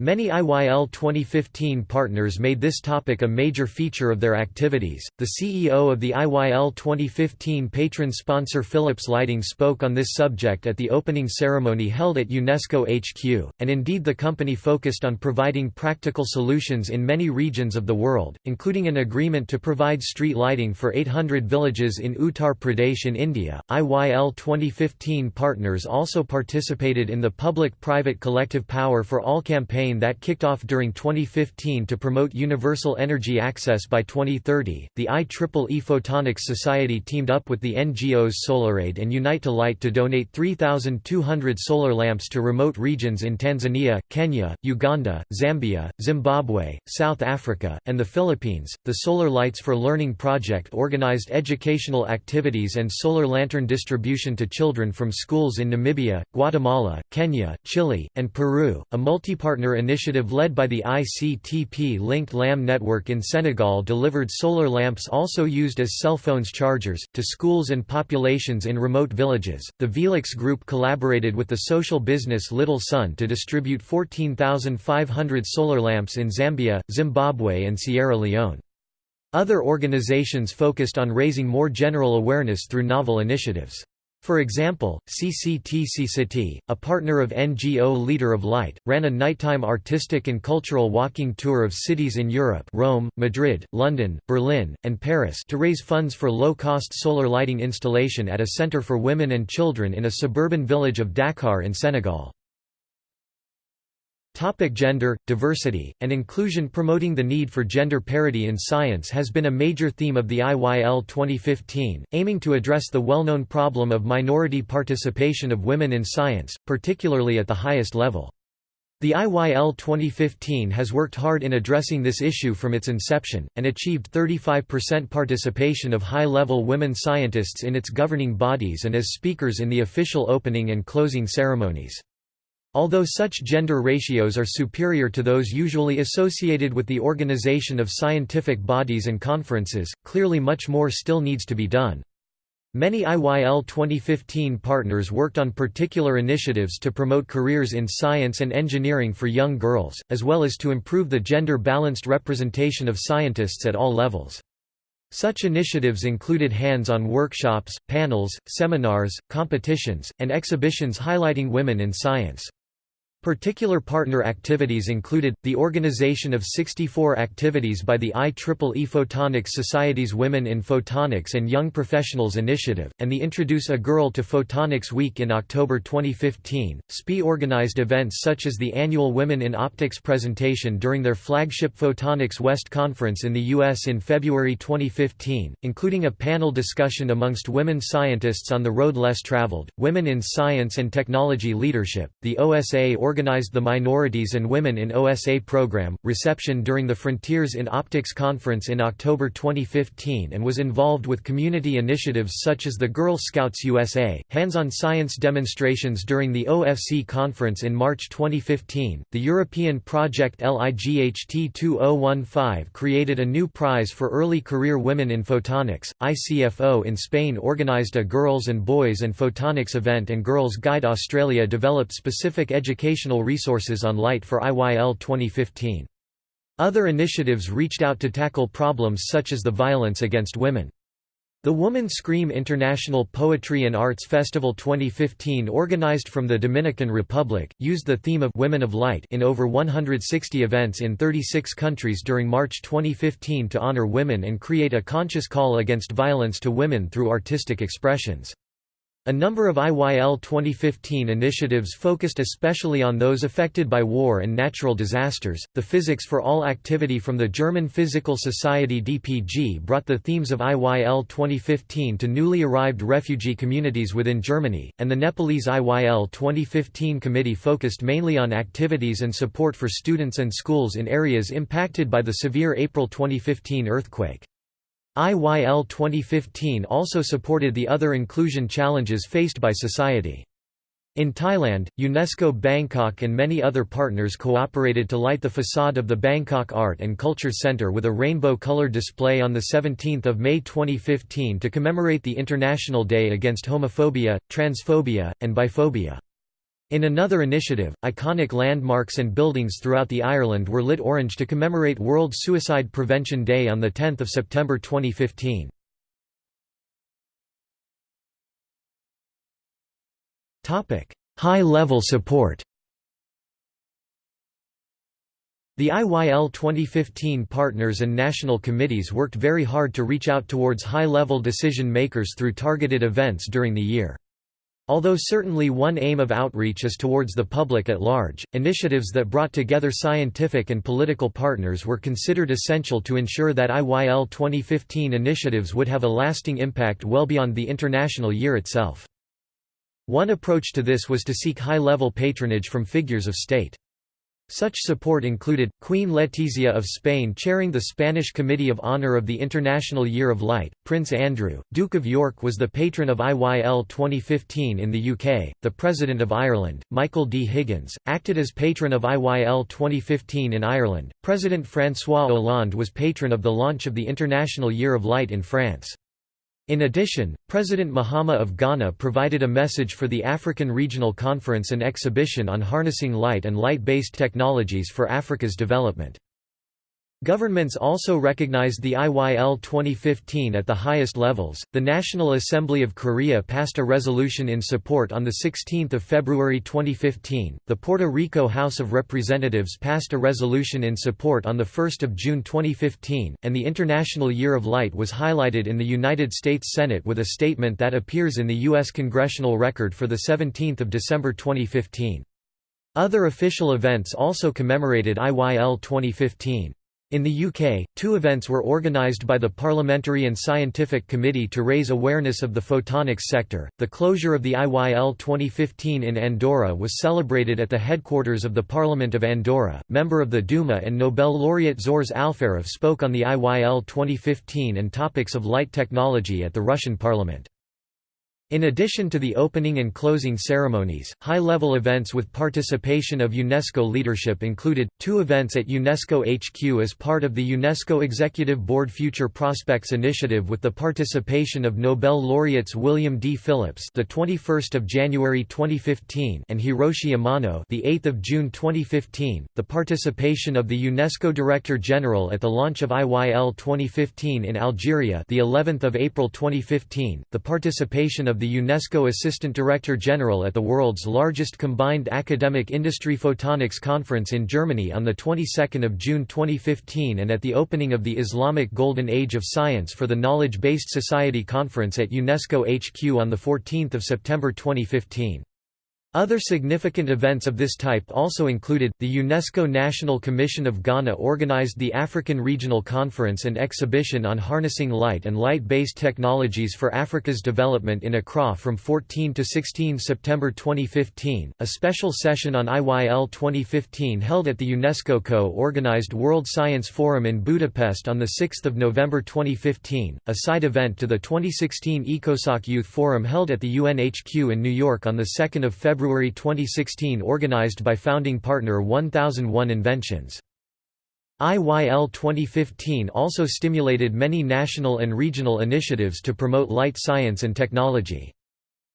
[SPEAKER 1] Many IYL 2015 partners made this topic a major feature of their activities. The CEO of the IYL 2015 patron sponsor Philips Lighting spoke on this subject at the opening ceremony held at UNESCO HQ, and indeed the company focused on providing practical solutions in many regions of the world, including an agreement to provide street lighting for 800 villages in Uttar Pradesh in India. IYL 2015 partners also participated in the Public Private Collective Power for All campaign campaign that kicked off during 2015 to promote universal energy access by 2030. The IEEE Photonics Society teamed up with the NGOs SolarAid and Unite to Light to donate 3,200 solar lamps to remote regions in Tanzania, Kenya, Uganda, Zambia, Zimbabwe, South Africa, and the Philippines. The Solar Lights for Learning project organized educational activities and solar lantern distribution to children from schools in Namibia, Guatemala, Kenya, Chile, and Peru. A multi-partner initiative led by the ICTP-linked LAM network in Senegal delivered solar lamps also used as cell phones chargers, to schools and populations in remote villages. The Velux Group collaborated with the social business Little Sun to distribute 14,500 solar lamps in Zambia, Zimbabwe and Sierra Leone. Other organizations focused on raising more general awareness through novel initiatives. For example, CCTC City, a partner of NGO Leader of Light, ran a nighttime artistic and cultural walking tour of cities in Europe Rome, Madrid, London, Berlin, and Paris to raise funds for low-cost solar lighting installation at a center for women and children in a suburban village of Dakar in Senegal. Topic gender, diversity, and inclusion Promoting the need for gender parity in science has been a major theme of the IYL 2015, aiming to address the well-known problem of minority participation of women in science, particularly at the highest level. The IYL 2015 has worked hard in addressing this issue from its inception, and achieved 35% participation of high-level women scientists in its governing bodies and as speakers in the official opening and closing ceremonies. Although such gender ratios are superior to those usually associated with the organization of scientific bodies and conferences, clearly much more still needs to be done. Many IYL 2015 partners worked on particular initiatives to promote careers in science and engineering for young girls, as well as to improve the gender-balanced representation of scientists at all levels. Such initiatives included hands-on workshops, panels, seminars, competitions, and exhibitions highlighting women in science. Particular partner activities included, the organization of 64 activities by the IEEE Photonics Society's Women in Photonics and Young Professionals Initiative, and the Introduce a Girl to Photonics Week in October 2015. SPIE organized events such as the annual Women in Optics presentation during their flagship Photonics West Conference in the U.S. in February 2015, including a panel discussion amongst women scientists on the road less traveled, Women in Science and Technology Leadership. The OSA organized the Minorities and Women in OSA program, reception during the Frontiers in Optics conference in October 2015 and was involved with community initiatives such as the Girl Scouts USA, hands-on science demonstrations during the OFC conference in March 2015. The European project LIGHT 2015 created a new prize for early career women in photonics. ICFO in Spain organized a Girls and Boys and Photonics event and Girls Guide Australia developed specific education educational resources on light for IYL 2015. Other initiatives reached out to tackle problems such as the violence against women. The Woman Scream International Poetry and Arts Festival 2015 organized from the Dominican Republic, used the theme of Women of Light in over 160 events in 36 countries during March 2015 to honor women and create a conscious call against violence to women through artistic expressions. A number of IYL 2015 initiatives focused especially on those affected by war and natural disasters. The Physics for All activity from the German Physical Society DPG brought the themes of IYL 2015 to newly arrived refugee communities within Germany, and the Nepalese IYL 2015 committee focused mainly on activities and support for students and schools in areas impacted by the severe April 2015 earthquake. IYL 2015 also supported the other inclusion challenges faced by society. In Thailand, UNESCO Bangkok and many other partners cooperated to light the facade of the Bangkok Art and Culture Center with a rainbow-colored display on 17 May 2015 to commemorate the International Day Against Homophobia, Transphobia, and Biphobia. In another initiative, iconic landmarks and buildings throughout the Ireland were lit orange to commemorate World Suicide Prevention Day on 10 September 2015. High-level support The IYL 2015 partners and national committees worked very hard to reach out towards high-level decision makers through targeted events during the year. Although certainly one aim of outreach is towards the public at large, initiatives that brought together scientific and political partners were considered essential to ensure that IYL 2015 initiatives would have a lasting impact well beyond the international year itself. One approach to this was to seek high-level patronage from figures of state. Such support included, Queen Letizia of Spain chairing the Spanish Committee of Honor of the International Year of Light, Prince Andrew, Duke of York was the patron of IYL 2015 in the UK, the President of Ireland, Michael D. Higgins, acted as patron of IYL 2015 in Ireland, President François Hollande was patron of the launch of the International Year of Light in France. In addition, President Mahama of Ghana provided a message for the African Regional Conference and exhibition on harnessing light and light-based technologies for Africa's development. Governments also recognized the IYL 2015 at the highest levels. The National Assembly of Korea passed a resolution in support on 16 February 2015. The Puerto Rico House of Representatives passed a resolution in support on 1 June 2015, and the International Year of Light was highlighted in the United States Senate with a statement that appears in the U.S. Congressional Record for the 17th of December 2015. Other official events also commemorated IYL 2015. In the UK, two events were organised by the Parliamentary and Scientific Committee to raise awareness of the photonics sector. The closure of the IYL 2015 in Andorra was celebrated at the headquarters of the Parliament of Andorra. Member of the Duma and Nobel laureate Zhores Alferov spoke on the IYL 2015 and topics of light technology at the Russian parliament. In addition to the opening and closing ceremonies, high-level events with participation of UNESCO leadership included, two events at UNESCO HQ as part of the UNESCO Executive Board Future Prospects Initiative with the participation of Nobel laureates William D. Phillips the 21st of January 2015 and Hiroshi Amano the 8th of June 2015, the participation of the UNESCO Director General at the launch of IYL 2015 in Algeria the 11th of April 2015, the participation of the UNESCO Assistant Director General at the world's largest combined academic industry photonics conference in Germany on the 22nd of June 2015 and at the opening of the Islamic Golden Age of Science for the Knowledge-Based Society Conference at UNESCO HQ on the 14th of September 2015. Other significant events of this type also included, the UNESCO National Commission of Ghana organized the African Regional Conference and Exhibition on Harnessing Light and Light-Based Technologies for Africa's Development in Accra from 14 to 16 September 2015, a special session on IYL 2015 held at the UNESCO co-organized World Science Forum in Budapest on 6 November 2015, a side event to the 2016 ECOSOC Youth Forum held at the UNHQ in New York on 2 February February 2016 organized by founding partner 1001 Inventions. IYL 2015 also stimulated many national and regional initiatives to promote light science and technology.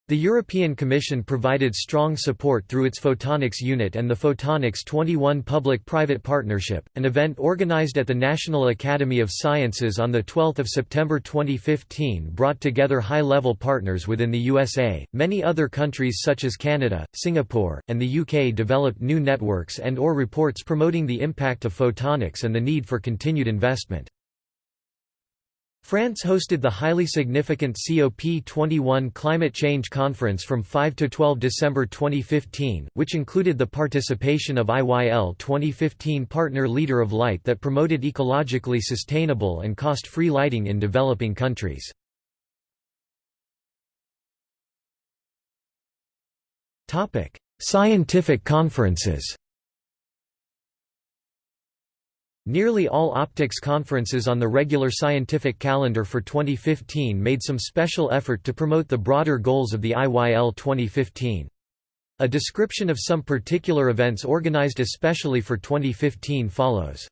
[SPEAKER 1] The European Commission provided strong support through its Photonics Unit and the Photonics 21 Public-Private Partnership, an event organized at the National Academy of Sciences on 12 September 2015 brought together high-level partners within the USA. Many other countries such as Canada, Singapore, and the UK developed new networks and or reports promoting the impact of photonics and the need for continued investment. France hosted the highly significant COP21 Climate Change Conference from 5 to 12 December 2015, which included the participation of IYL 2015 partner Leader of Light that promoted ecologically sustainable and cost-free lighting in developing countries. Scientific conferences Nearly all optics conferences on the regular scientific calendar for 2015 made some special effort to promote the broader goals of the IYL 2015. A description of some particular events organized especially for 2015 follows.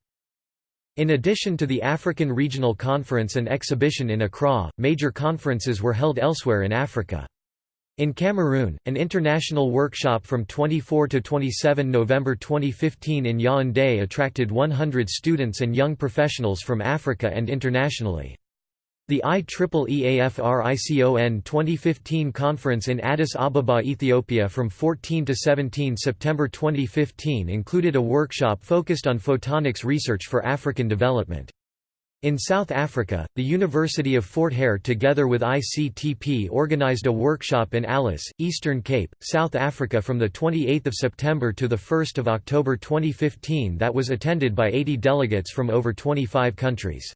[SPEAKER 1] In addition to the African Regional Conference and exhibition in Accra, major conferences were held elsewhere in Africa. In Cameroon, an international workshop from 24 to 27 November 2015 in Yaoundé attracted 100 students and young professionals from Africa and internationally. The IEEE-AFRICON 2015 conference in Addis Ababa, Ethiopia from 14 to 17 September 2015 included a workshop focused on photonics research for African development. In South Africa, the University of Fort Hare together with ICTP organized a workshop in Alice, Eastern Cape, South Africa from 28 September to 1 October 2015 that was attended by 80 delegates from over 25 countries.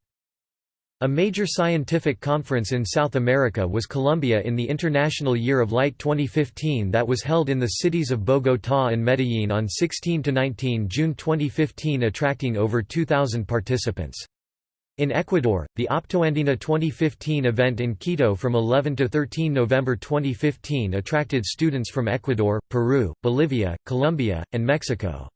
[SPEAKER 1] A major scientific conference in South America was Colombia in the International Year of Light 2015 that was held in the cities of Bogotá and Medellín on 16–19 June 2015 attracting over 2,000 participants. In Ecuador, the Optoandina 2015 event in Quito from 11 to 13 November 2015 attracted students from Ecuador, Peru, Bolivia, Colombia, and Mexico.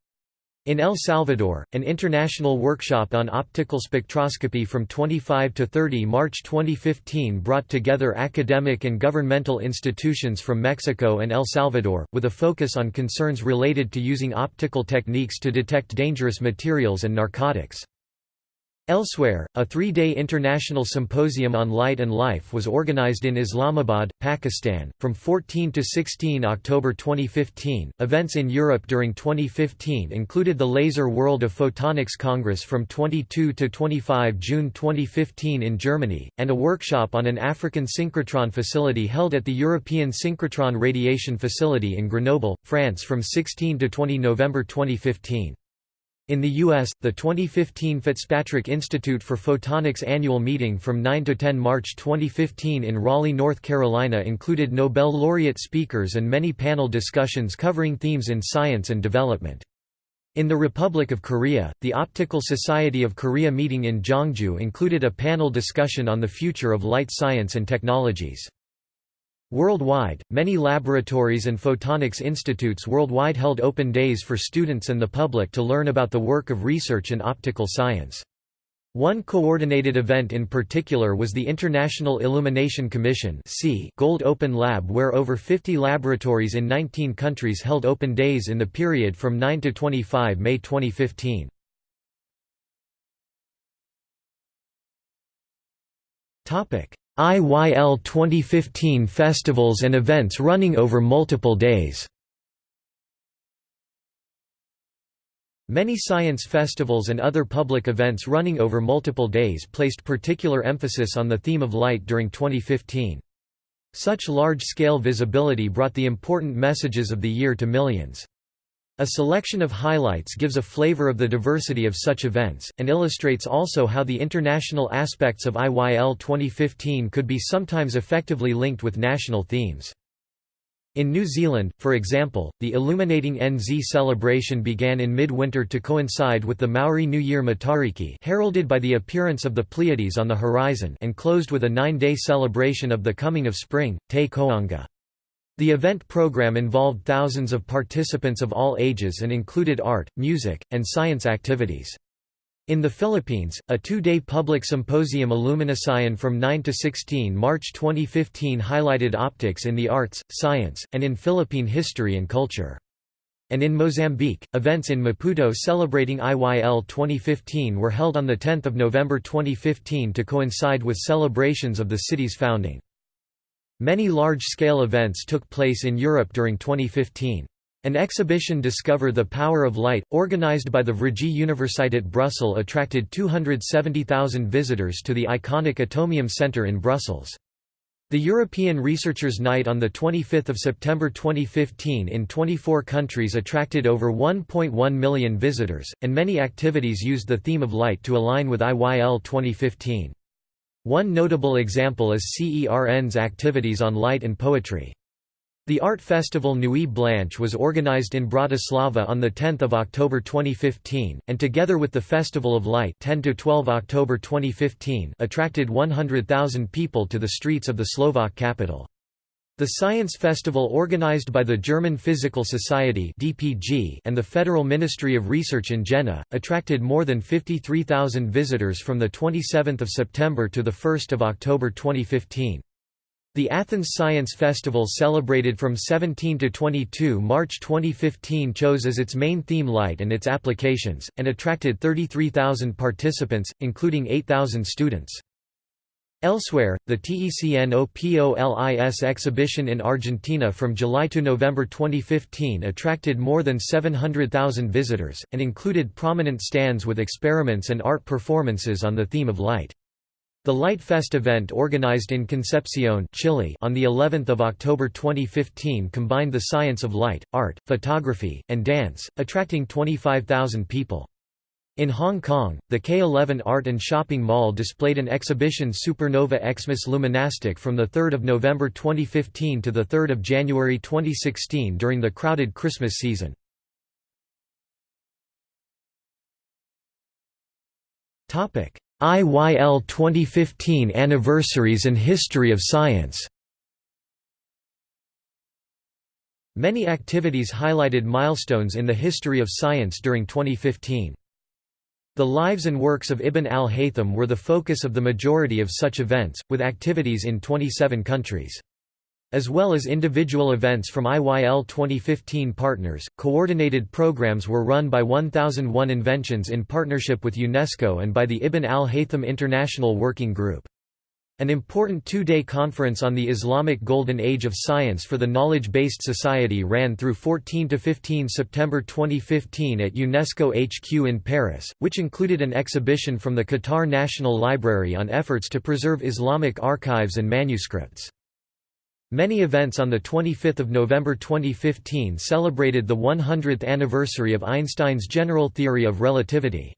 [SPEAKER 1] In El Salvador, an international workshop on optical spectroscopy from 25 to 30 March 2015 brought together academic and governmental institutions from Mexico and El Salvador, with a focus on concerns related to using optical techniques to detect dangerous materials and narcotics. Elsewhere, a three-day international symposium on light and life was organized in Islamabad, Pakistan, from 14 to 16 October 2015. Events in Europe during 2015 included the Laser World of Photonics Congress from 22 to 25 June 2015 in Germany, and a workshop on an African synchrotron facility held at the European Synchrotron Radiation Facility in Grenoble, France from 16 to 20 November 2015. In the U.S., the 2015 Fitzpatrick Institute for Photonics annual meeting from 9 to 10 March 2015 in Raleigh, North Carolina included Nobel laureate speakers and many panel discussions covering themes in science and development. In the Republic of Korea, the Optical Society of Korea meeting in Jongju included a panel discussion on the future of light science and technologies. Worldwide, many laboratories and photonics institutes worldwide held open days for students and the public to learn about the work of research in optical science. One coordinated event in particular was the International Illumination Commission Gold Open Lab where over 50 laboratories in 19 countries held open days in the period from 9 to 25 May 2015. IYL 2015 festivals and events running over multiple days Many science festivals and other public events running over multiple days placed particular emphasis on the theme of light during 2015. Such large-scale visibility brought the important messages of the year to millions. A selection of highlights gives a flavor of the diversity of such events, and illustrates also how the international aspects of IYL 2015 could be sometimes effectively linked with national themes. In New Zealand, for example, the Illuminating NZ celebration began in midwinter to coincide with the Maori New Year Matariki heralded by the appearance of the Pleiades on the horizon and closed with a nine-day celebration of the coming of spring, Te Koanga. The event program involved thousands of participants of all ages and included art, music, and science activities. In the Philippines, a two-day public symposium Illuminación from 9 to 16 March 2015 highlighted optics in the arts, science, and in Philippine history and culture. And in Mozambique, events in Maputo celebrating IYL 2015 were held on 10 November 2015 to coincide with celebrations of the city's founding. Many large-scale events took place in Europe during 2015. An exhibition Discover the Power of Light, organized by the Vrije Universiteit Brussels attracted 270,000 visitors to the iconic Atomium Centre in Brussels. The European Researchers' Night on 25 September 2015 in 24 countries attracted over 1.1 million visitors, and many activities used the theme of light to align with IYL 2015. One notable example is CERN's activities on light and poetry. The art festival Nuit Blanche was organized in Bratislava on 10 October 2015, and together with the Festival of Light 10 October 2015 attracted 100,000 people to the streets of the Slovak capital. The Science Festival organized by the German Physical Society (DPG) and the Federal Ministry of Research in Jena, attracted more than 53,000 visitors from 27 September to 1 October 2015. The Athens Science Festival celebrated from 17 to 22 March 2015 chose as its main theme light and its applications, and attracted 33,000 participants, including 8,000 students. Elsewhere, the TECNOPOLIS exhibition in Argentina from July to November 2015 attracted more than 700,000 visitors, and included prominent stands with experiments and art performances on the theme of light. The Light Fest event organized in Concepcion, Chile on the 11th of October 2015 combined the science of light, art, photography, and dance, attracting 25,000 people. In Hong Kong, the K11 Art and Shopping Mall displayed an exhibition Supernova Xmas Luminastic from 3 November 2015 to 3 January 2016 during the crowded Christmas season. IYL 2015 Anniversaries and History of Science Many activities highlighted milestones in the history of science during 2015. The lives and works of Ibn al-Haytham were the focus of the majority of such events, with activities in 27 countries. As well as individual events from IYL 2015 partners, coordinated programs were run by 1001 Inventions in partnership with UNESCO and by the Ibn al-Haytham International Working Group. An important two-day conference on the Islamic Golden Age of Science for the Knowledge-Based Society ran through 14–15 September 2015 at UNESCO HQ in Paris, which included an exhibition from the Qatar National Library on efforts to preserve Islamic archives and manuscripts. Many events on 25 November 2015 celebrated the 100th anniversary of Einstein's general theory of relativity.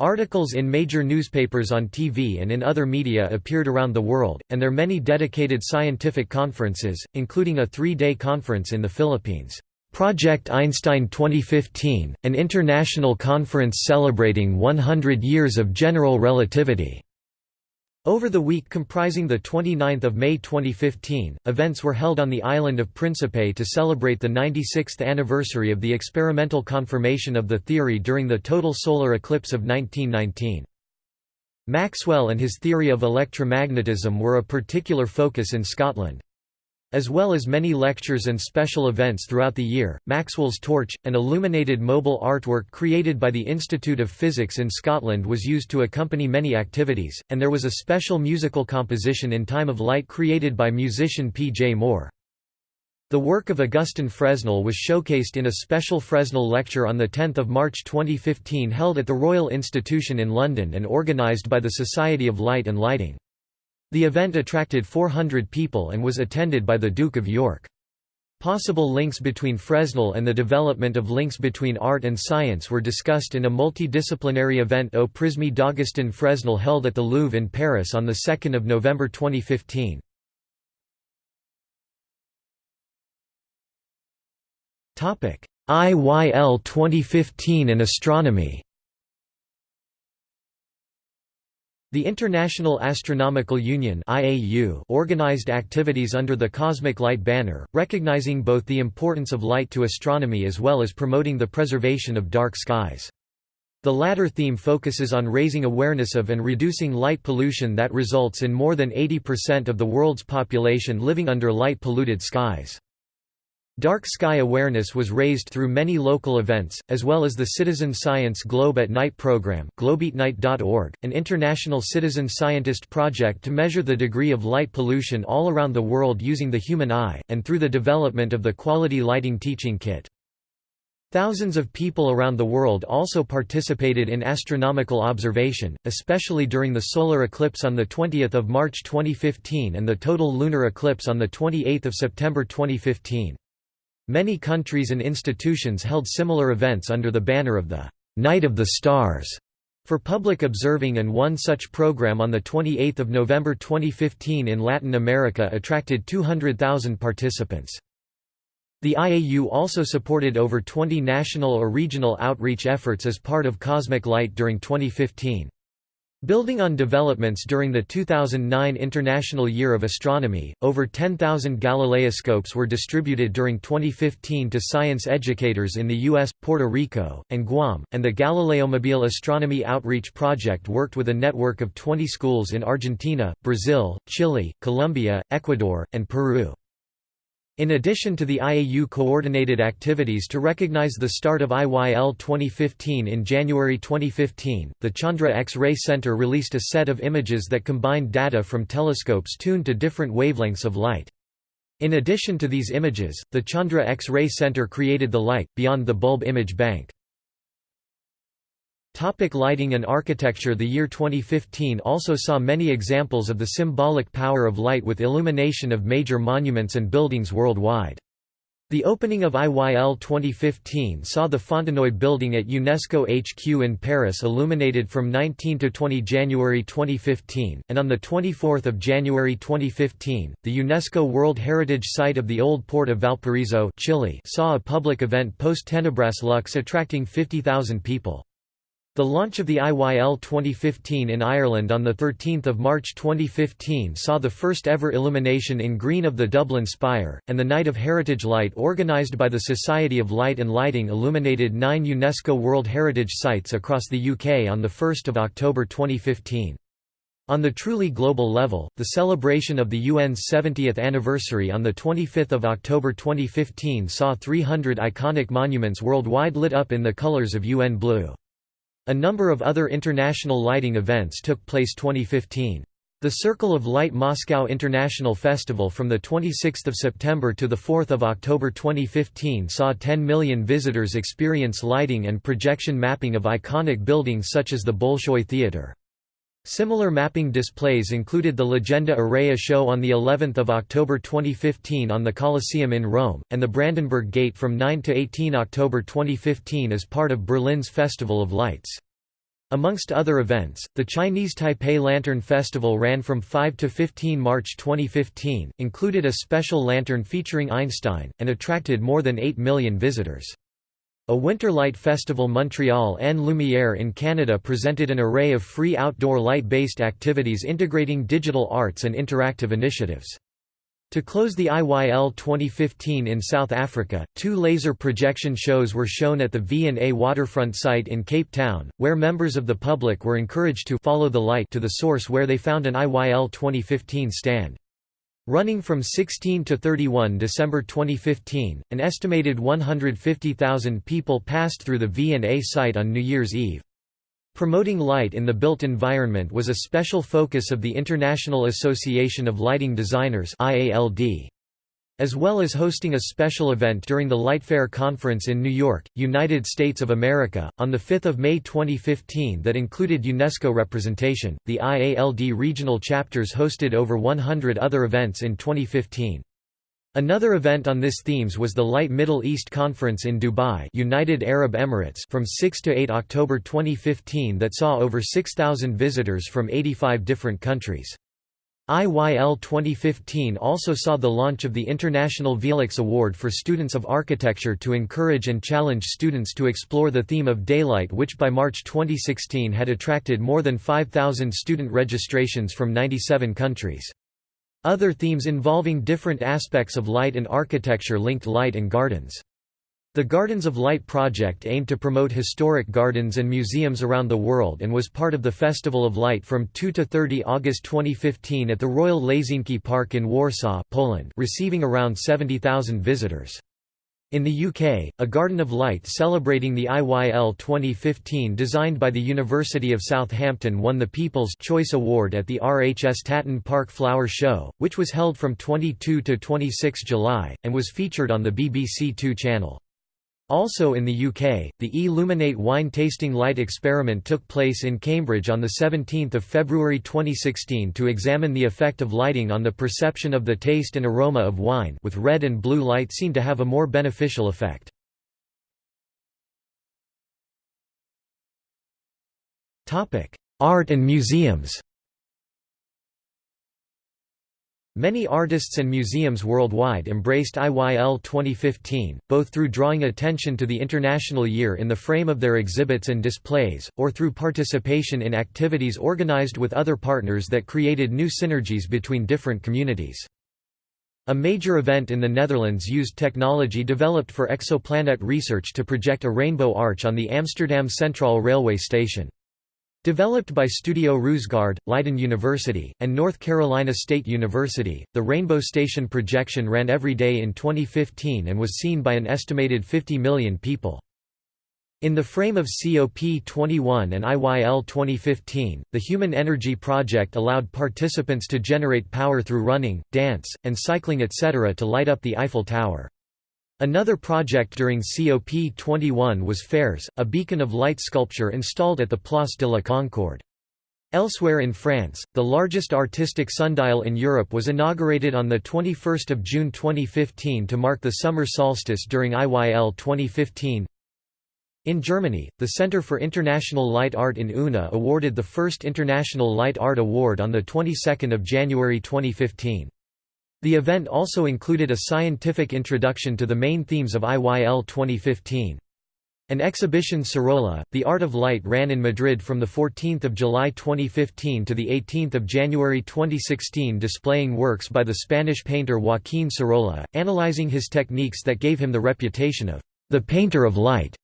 [SPEAKER 1] Articles in major newspapers on TV and in other media appeared around the world, and there many dedicated scientific conferences, including a three-day conference in the Philippines. Project Einstein 2015, an international conference celebrating 100 years of general relativity. Over the week comprising 29 May 2015, events were held on the island of Principe to celebrate the 96th anniversary of the experimental confirmation of the theory during the total solar eclipse of 1919. Maxwell and his theory of electromagnetism were a particular focus in Scotland. As well as many lectures and special events throughout the year, Maxwell's torch, an illuminated mobile artwork created by the Institute of Physics in Scotland was used to accompany many activities, and there was a special musical composition in Time of Light created by musician P. J. Moore. The work of Augustin Fresnel was showcased in a special Fresnel lecture on 10 March 2015 held at the Royal Institution in London and organised by the Society of Light and Lighting. The event attracted 400 people and was attended by the Duke of York. Possible links between Fresnel and the development of links between art and science were discussed in a multidisciplinary event Au Prisme d'Augustin Fresnel held at the Louvre in Paris on 2 November 2015. IYL 2015 and astronomy The International Astronomical Union (IAU) organized activities under the Cosmic Light banner, recognizing both the importance of light to astronomy as well as promoting the preservation of dark skies. The latter theme focuses on raising awareness of and reducing light pollution that results in more than 80% of the world's population living under light-polluted skies. Dark sky awareness was raised through many local events, as well as the Citizen Science Globe at Night program globeatnight.org, an international citizen scientist project to measure the degree of light pollution all around the world using the human eye, and through the development of the Quality Lighting Teaching Kit. Thousands of people around the world also participated in astronomical observation, especially during the solar eclipse on 20 March 2015 and the total lunar eclipse on 28 September 2015. Many countries and institutions held similar events under the banner of the «Night of the Stars» for public observing and one such program on 28 November 2015 in Latin America attracted 200,000 participants. The IAU also supported over 20 national or regional outreach efforts as part of Cosmic Light during 2015. Building on developments during the 2009 International Year of Astronomy, over 10,000 Galileoscopes were distributed during 2015 to science educators in the U.S., Puerto Rico, and Guam, and the Galileomobile Astronomy Outreach Project worked with a network of 20 schools in Argentina, Brazil, Chile, Colombia, Ecuador, and Peru. In addition to the IAU coordinated activities to recognize the start of IYL 2015 in January 2015, the Chandra X-ray Center released a set of images that combined data from telescopes tuned to different wavelengths of light. In addition to these images, the Chandra X-ray Center created the Light, Beyond the Bulb Image Bank. Topic lighting and architecture The year 2015 also saw many examples of the symbolic power of light with illumination of major monuments and buildings worldwide. The opening of IYL 2015 saw the Fontenoy building at UNESCO HQ in Paris illuminated from 19 to 20 January 2015, and on 24 January 2015, the UNESCO World Heritage Site of the Old Port of Valparaiso Chile saw a public event post-Tenebras Lux attracting 50,000 people. The launch of the IYL 2015 in Ireland on 13 March 2015 saw the first ever illumination in green of the Dublin Spire, and the Night of Heritage Light organised by the Society of Light and Lighting illuminated nine UNESCO World Heritage Sites across the UK on 1 October 2015. On the truly global level, the celebration of the UN's 70th anniversary on 25 October 2015 saw 300 iconic monuments worldwide lit up in the colours of UN Blue. A number of other international lighting events took place 2015. The Circle of Light Moscow International Festival from 26 September to 4 October 2015 saw 10 million visitors experience lighting and projection mapping of iconic buildings such as the Bolshoi Theatre. Similar mapping displays included the Legenda Aurea show on the 11th of October 2015 on the Colosseum in Rome, and the Brandenburg Gate from 9 to 18 October 2015 as part of Berlin's Festival of Lights. Amongst other events, the Chinese Taipei Lantern Festival ran from 5 to 15 March 2015, included a special lantern featuring Einstein, and attracted more than 8 million visitors. A Winter Light Festival Montreal en Lumière in Canada presented an array of free outdoor light-based activities integrating digital arts and interactive initiatives. To close the IYL 2015 in South Africa, two laser projection shows were shown at the V&A waterfront site in Cape Town, where members of the public were encouraged to follow the light to the source where they found an IYL 2015 stand. Running from 16 to 31 December 2015, an estimated 150,000 people passed through the V&A site on New Year's Eve. Promoting light in the built environment was a special focus of the International Association of Lighting Designers IALD as well as hosting a special event during the Lightfair Conference in New York, United States of America, on 5 May 2015 that included UNESCO representation. The IALD regional chapters hosted over 100 other events in 2015. Another event on this themes was the Light Middle East Conference in Dubai United Arab Emirates from 6 to 8 October 2015 that saw over 6,000 visitors from 85 different countries. IYL 2015 also saw the launch of the International Velux Award for Students of Architecture to encourage and challenge students to explore the theme of daylight which by March 2016 had attracted more than 5,000 student registrations from 97 countries. Other themes involving different aspects of light and architecture linked light and gardens. The Gardens of Light project aimed to promote historic gardens and museums around the world and was part of the Festival of Light from 2 to 30 August 2015 at the Royal Lazienki Park in Warsaw, Poland, receiving around 70,000 visitors. In the UK, a Garden of Light celebrating the IYL 2015 designed by the University of Southampton won the People's Choice Award at the RHS Tatton Park Flower Show, which was held from 22 to 26 July, and was featured on the BBC Two channel. Also in the UK, the E-Luminate wine tasting light experiment took place in Cambridge on 17 February 2016 to examine the effect of lighting on the perception of the taste and aroma of wine with red and blue light seen to have a more beneficial effect. Art and museums Many artists and museums worldwide embraced IYL 2015, both through drawing attention to the International Year in the frame of their exhibits and displays, or through participation in activities organized with other partners that created new synergies between different communities. A major event in the Netherlands used technology developed for exoplanet research to project a rainbow arch on the Amsterdam Centraal railway station. Developed by Studio Roosegaarde, Leiden University, and North Carolina State University, the Rainbow Station projection ran every day in 2015 and was seen by an estimated 50 million people. In the frame of COP21 and IYL 2015, the Human Energy Project allowed participants to generate power through running, dance, and cycling etc. to light up the Eiffel Tower. Another project during COP21 was FAIRS, a beacon of light sculpture installed at the Place de la Concorde. Elsewhere in France, the largest artistic sundial in Europe was inaugurated on 21 June 2015 to mark the summer solstice during IYL 2015. In Germany, the Center for International Light Art in Unna awarded the first International Light Art Award on the 22nd of January 2015. The event also included a scientific introduction to the main themes of IYL 2015. An exhibition Sorolla, The Art of Light ran in Madrid from 14 July 2015 to 18 January 2016 displaying works by the Spanish painter Joaquín Sorolla, analyzing his techniques that gave him the reputation of the painter of light.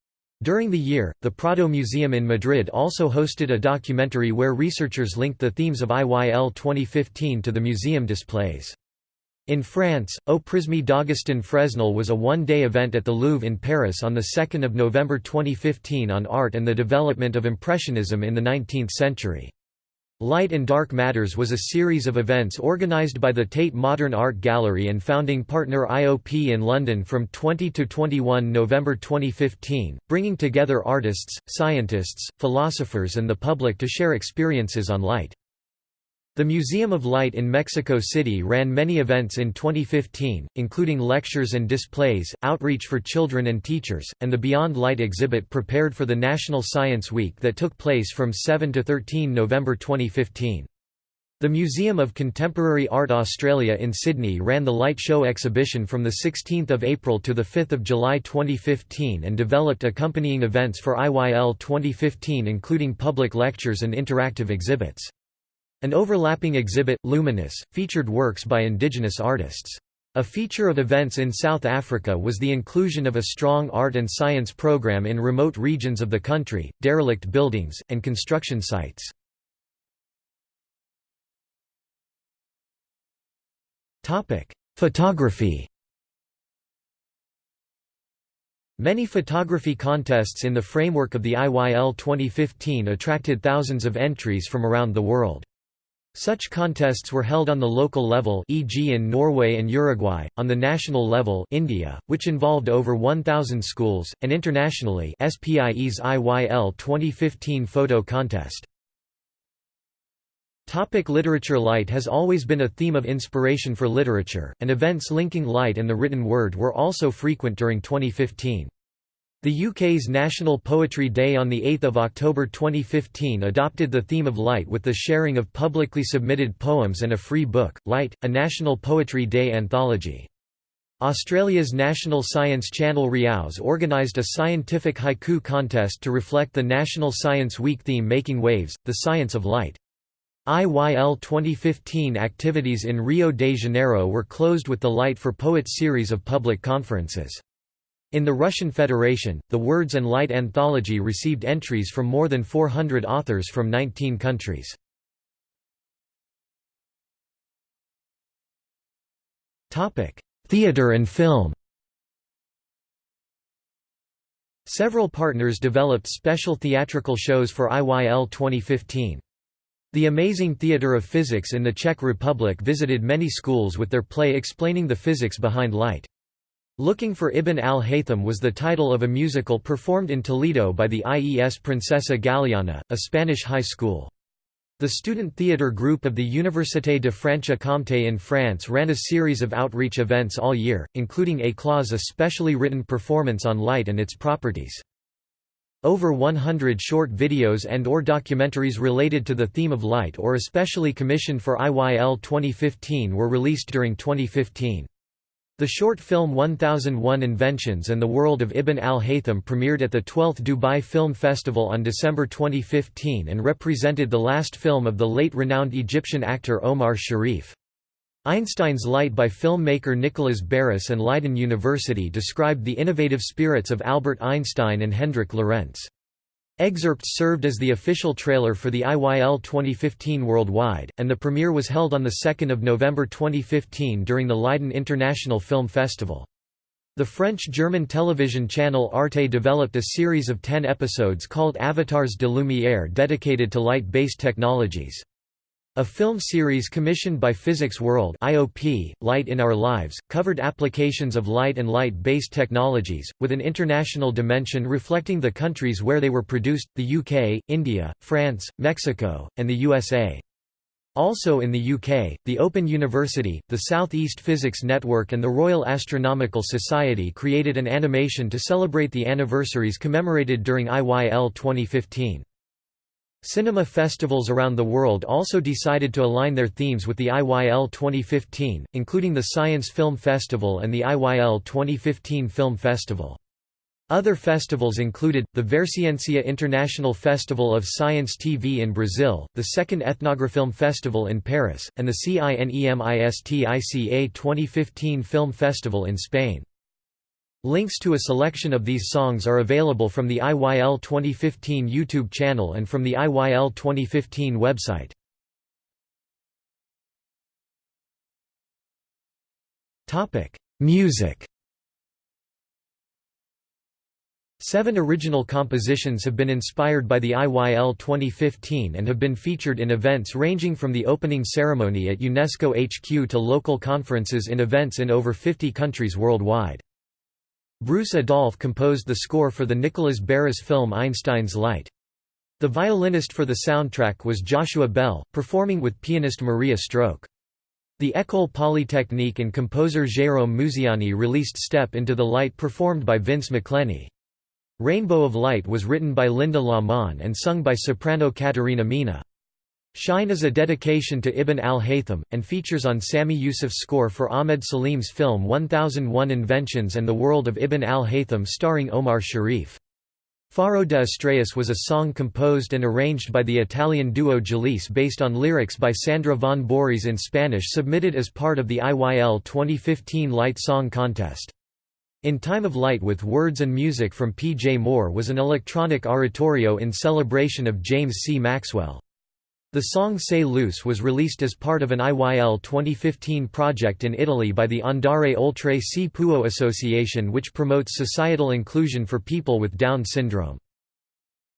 [SPEAKER 1] During the year, the Prado Museum in Madrid also hosted a documentary where researchers linked the themes of IYL 2015 to the museum displays. In France, Au Prisme d'Augustin Fresnel was a one-day event at the Louvre in Paris on 2 November 2015 on art and the development of Impressionism in the 19th century. Light and Dark Matters was a series of events organised by the Tate Modern Art Gallery and founding partner IOP in London from 20 to 21 November 2015, bringing together artists, scientists, philosophers and the public to share experiences on light. The Museum of Light in Mexico City ran many events in 2015, including lectures and displays, outreach for children and teachers, and the Beyond Light exhibit prepared for the National Science Week that took place from 7 to 13 November 2015. The Museum of Contemporary Art Australia in Sydney ran the Light Show exhibition from 16 April to 5 July 2015 and developed accompanying events for IYL 2015 including public lectures and interactive exhibits. An overlapping exhibit, Luminous, featured works by indigenous artists. A feature of events in South Africa was the inclusion of a strong art and science program in remote regions of the country, derelict buildings, and construction sites. Photography Many photography contests in the framework of the IYL 2015 attracted thousands of entries from around the world. Such contests were held on the local level e.g. in Norway and Uruguay, on the national level India, which involved over 1,000 schools, and internationally SPIE's IYL 2015 photo contest. Topic literature Light has always been a theme of inspiration for literature, and events linking light and the written word were also frequent during 2015. The UK's National Poetry Day on 8 October 2015 adopted the theme of light with the sharing of publicly submitted poems and a free book, Light, a National Poetry Day anthology. Australia's National Science Channel RiAus organised a scientific haiku contest to reflect the National Science Week theme Making Waves, the Science of Light. IYL 2015 activities in Rio de Janeiro were closed with the Light for Poets series of public conferences. In the Russian Federation, the Words and Light anthology received entries from more than 400 authors from 19 countries. Theatre and film Several partners developed special theatrical shows for IYL 2015. The Amazing Theatre of Physics in the Czech Republic visited many schools with their play explaining the physics behind light. Looking for Ibn al-Haytham was the title of a musical performed in Toledo by the IES Princesa Galiana, a Spanish high school. The student theatre group of the Université de Franche-Comté in France ran a series of outreach events all year, including Éclats a specially written performance on light and its properties. Over 100 short videos and or documentaries related to the theme of light or especially commissioned for IYL 2015 were released during 2015. The short film 1001 Inventions and the World of Ibn al-Haytham premiered at the 12th Dubai Film Festival on December 2015 and represented the last film of the late renowned Egyptian actor Omar Sharif. Einstein's Light by filmmaker Nicholas Barris and Leiden University described the innovative spirits of Albert Einstein and Hendrik Lorentz. Excerpts served as the official trailer for the IYL 2015 worldwide, and the premiere was held on 2 November 2015 during the Leiden International Film Festival. The French-German television channel Arte developed a series of ten episodes called Avatars de Lumière dedicated to light-based technologies. A film series commissioned by Physics World IOP, Light in Our Lives, covered applications of light and light-based technologies, with an international dimension reflecting the countries where they were produced, the UK, India, France, Mexico, and the USA. Also in the UK, the Open University, the South East Physics Network and the Royal Astronomical Society created an animation to celebrate the anniversaries commemorated during IYL 2015. Cinema festivals around the world also decided to align their themes with the IYL 2015, including the Science Film Festival and the IYL 2015 Film Festival. Other festivals included, the Verciencia International Festival of Science TV in Brazil, the Second Ethnografilm Festival in Paris, and the CINEMISTICA 2015 Film Festival in Spain. Links to a selection of these songs are available from the IYL 2015 YouTube channel and from the IYL 2015 website. Topic: Music Seven original compositions have been inspired by the IYL 2015 and have been featured in events ranging from the opening ceremony at UNESCO HQ to local conferences in events in over 50 countries worldwide. Bruce Adolphe composed the score for the Nicholas Barris film Einstein's Light. The violinist for the soundtrack was Joshua Bell, performing with pianist Marija Stroke. The École Polytechnique and composer Jérôme Musiani released Step into the Light performed by Vince McLenny. Rainbow of Light was written by Linda Lamont and sung by soprano Katerina Mina. Shine is a dedication to Ibn al-Haytham, and features on Sami Yusuf's score for Ahmed Salim's film 1001 Inventions and the World of Ibn al-Haytham starring Omar Sharif. Faro de Estrellas was a song composed and arranged by the Italian duo Jalise based on lyrics by Sandra von Bories in Spanish submitted as part of the IYL 2015 Light Song Contest. In Time of Light with words and music from P. J. Moore was an electronic oratorio in celebration of James C. Maxwell. The song Say Loose was released as part of an IYL 2015 project in Italy by the Andare Oltre Si Può Association which promotes societal inclusion for people with Down syndrome.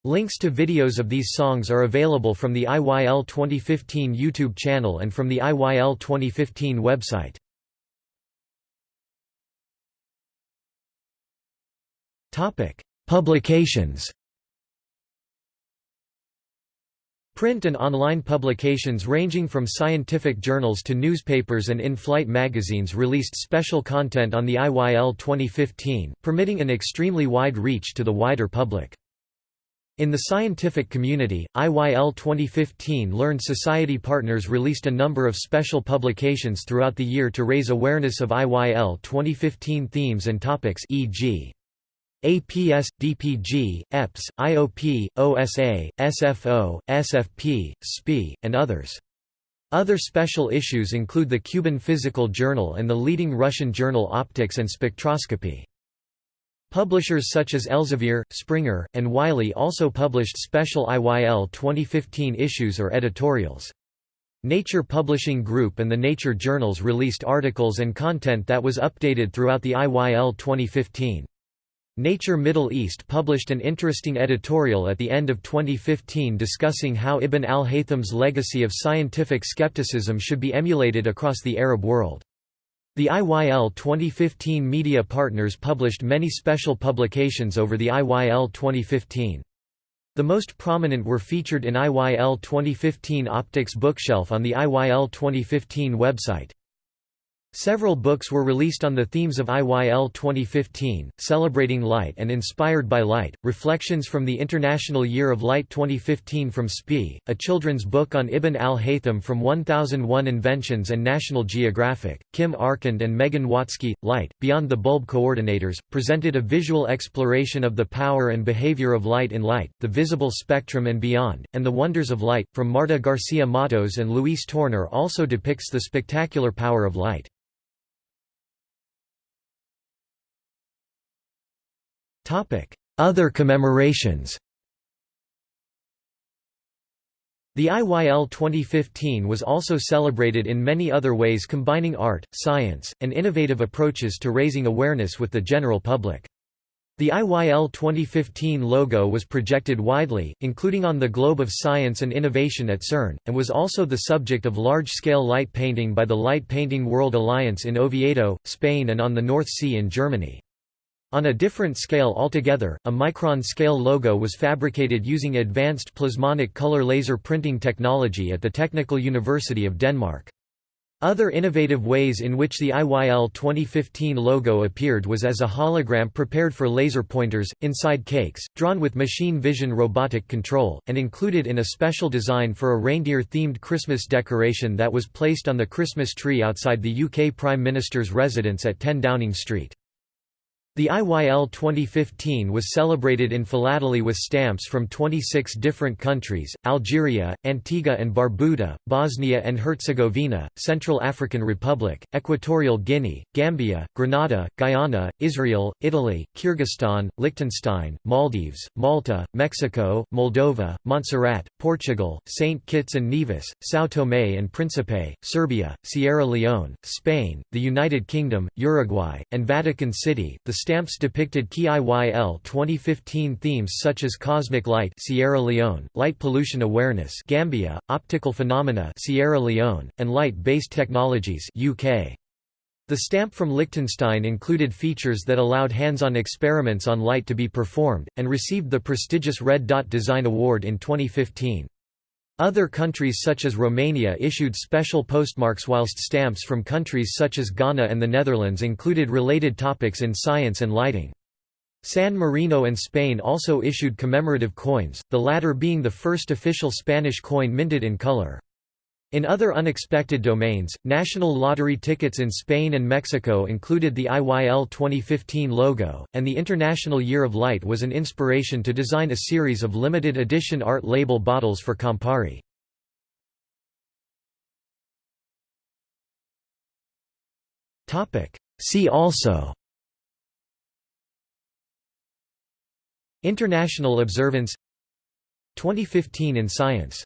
[SPEAKER 1] Links to videos of these songs are available from the IYL 2015 YouTube channel and from the IYL 2015 website. Publications Print and online publications ranging from scientific journals to newspapers and in-flight magazines released special content on the IYL 2015, permitting an extremely wide reach to the wider public. In the scientific community, IYL 2015 Learned Society partners released a number of special publications throughout the year to raise awareness of IYL 2015 themes and topics e.g. APS, DPG, EPS, IOP, OSA, SFO, SFP, SPIE, and others. Other special issues include the Cuban Physical Journal and the leading Russian journal Optics and Spectroscopy. Publishers such as Elsevier, Springer, and Wiley also published special IYL 2015 issues or editorials. Nature Publishing Group and the Nature Journals released articles and content that was updated throughout the IYL 2015. Nature Middle East published an interesting editorial at the end of 2015 discussing how Ibn al-Haytham's legacy of scientific skepticism should be emulated across the Arab world. The IYL 2015 media partners published many special publications over the IYL 2015. The most prominent were featured in IYL 2015 Optics Bookshelf on the IYL 2015 website. Several books were released on the themes of IYL 2015, Celebrating Light and Inspired by Light, Reflections from the International Year of Light 2015 from SPIE, a children's book on Ibn al-Haytham from 1001 Inventions and National Geographic, Kim Arcand and Megan Watzke, Light, Beyond the Bulb Coordinators, presented a visual exploration of the power and behavior of light in light, the visible spectrum and beyond, and the wonders of light, from Marta Garcia Matos and Lluis Torner also depicts the spectacular power of light. Other commemorations The IYL 2015 was also celebrated in many other ways combining art, science, and innovative approaches to raising awareness with the general public. The IYL 2015 logo was projected widely, including on the Globe of Science and Innovation at CERN, and was also the subject of large-scale light painting by the Light Painting World Alliance in Oviedo, Spain and on the North Sea in Germany. On a different scale altogether, a micron-scale logo was fabricated using advanced plasmonic color laser printing technology at the Technical University of Denmark. Other innovative ways in which the IYL 2015 logo appeared was as a hologram prepared for laser pointers, inside cakes, drawn with machine vision robotic control, and included in a special design for a reindeer-themed Christmas decoration that was placed on the Christmas tree outside the UK Prime Minister's residence at 10 Downing Street. The IYL 2015 was celebrated in philately with stamps from 26 different countries, Algeria, Antigua and Barbuda, Bosnia and Herzegovina, Central African Republic, Equatorial Guinea, Gambia, Grenada, Guyana, Israel, Italy, Kyrgyzstan, Liechtenstein, Maldives, Malta, Mexico, Moldova, Montserrat, Portugal, St. Kitts and Nevis, São Tomé and Príncipe, Serbia, Sierra Leone, Spain, the United Kingdom, Uruguay, and Vatican City. The stamps depicted key IYL 2015 themes such as cosmic light Sierra Leone, light pollution awareness Gambia, optical phenomena Sierra Leone, and light-based technologies UK. The stamp from Liechtenstein included features that allowed hands-on experiments on light to be performed, and received the prestigious Red Dot Design Award in 2015. Other countries such as Romania issued special postmarks whilst stamps from countries such as Ghana and the Netherlands included related topics in science and lighting. San Marino and Spain also issued commemorative coins, the latter being the first official Spanish coin minted in color. In other unexpected domains, national lottery tickets in Spain and Mexico included the IYL 2015 logo, and the International Year of Light was an inspiration to design a series of limited edition art label bottles for Campari. See also International Observance 2015 in Science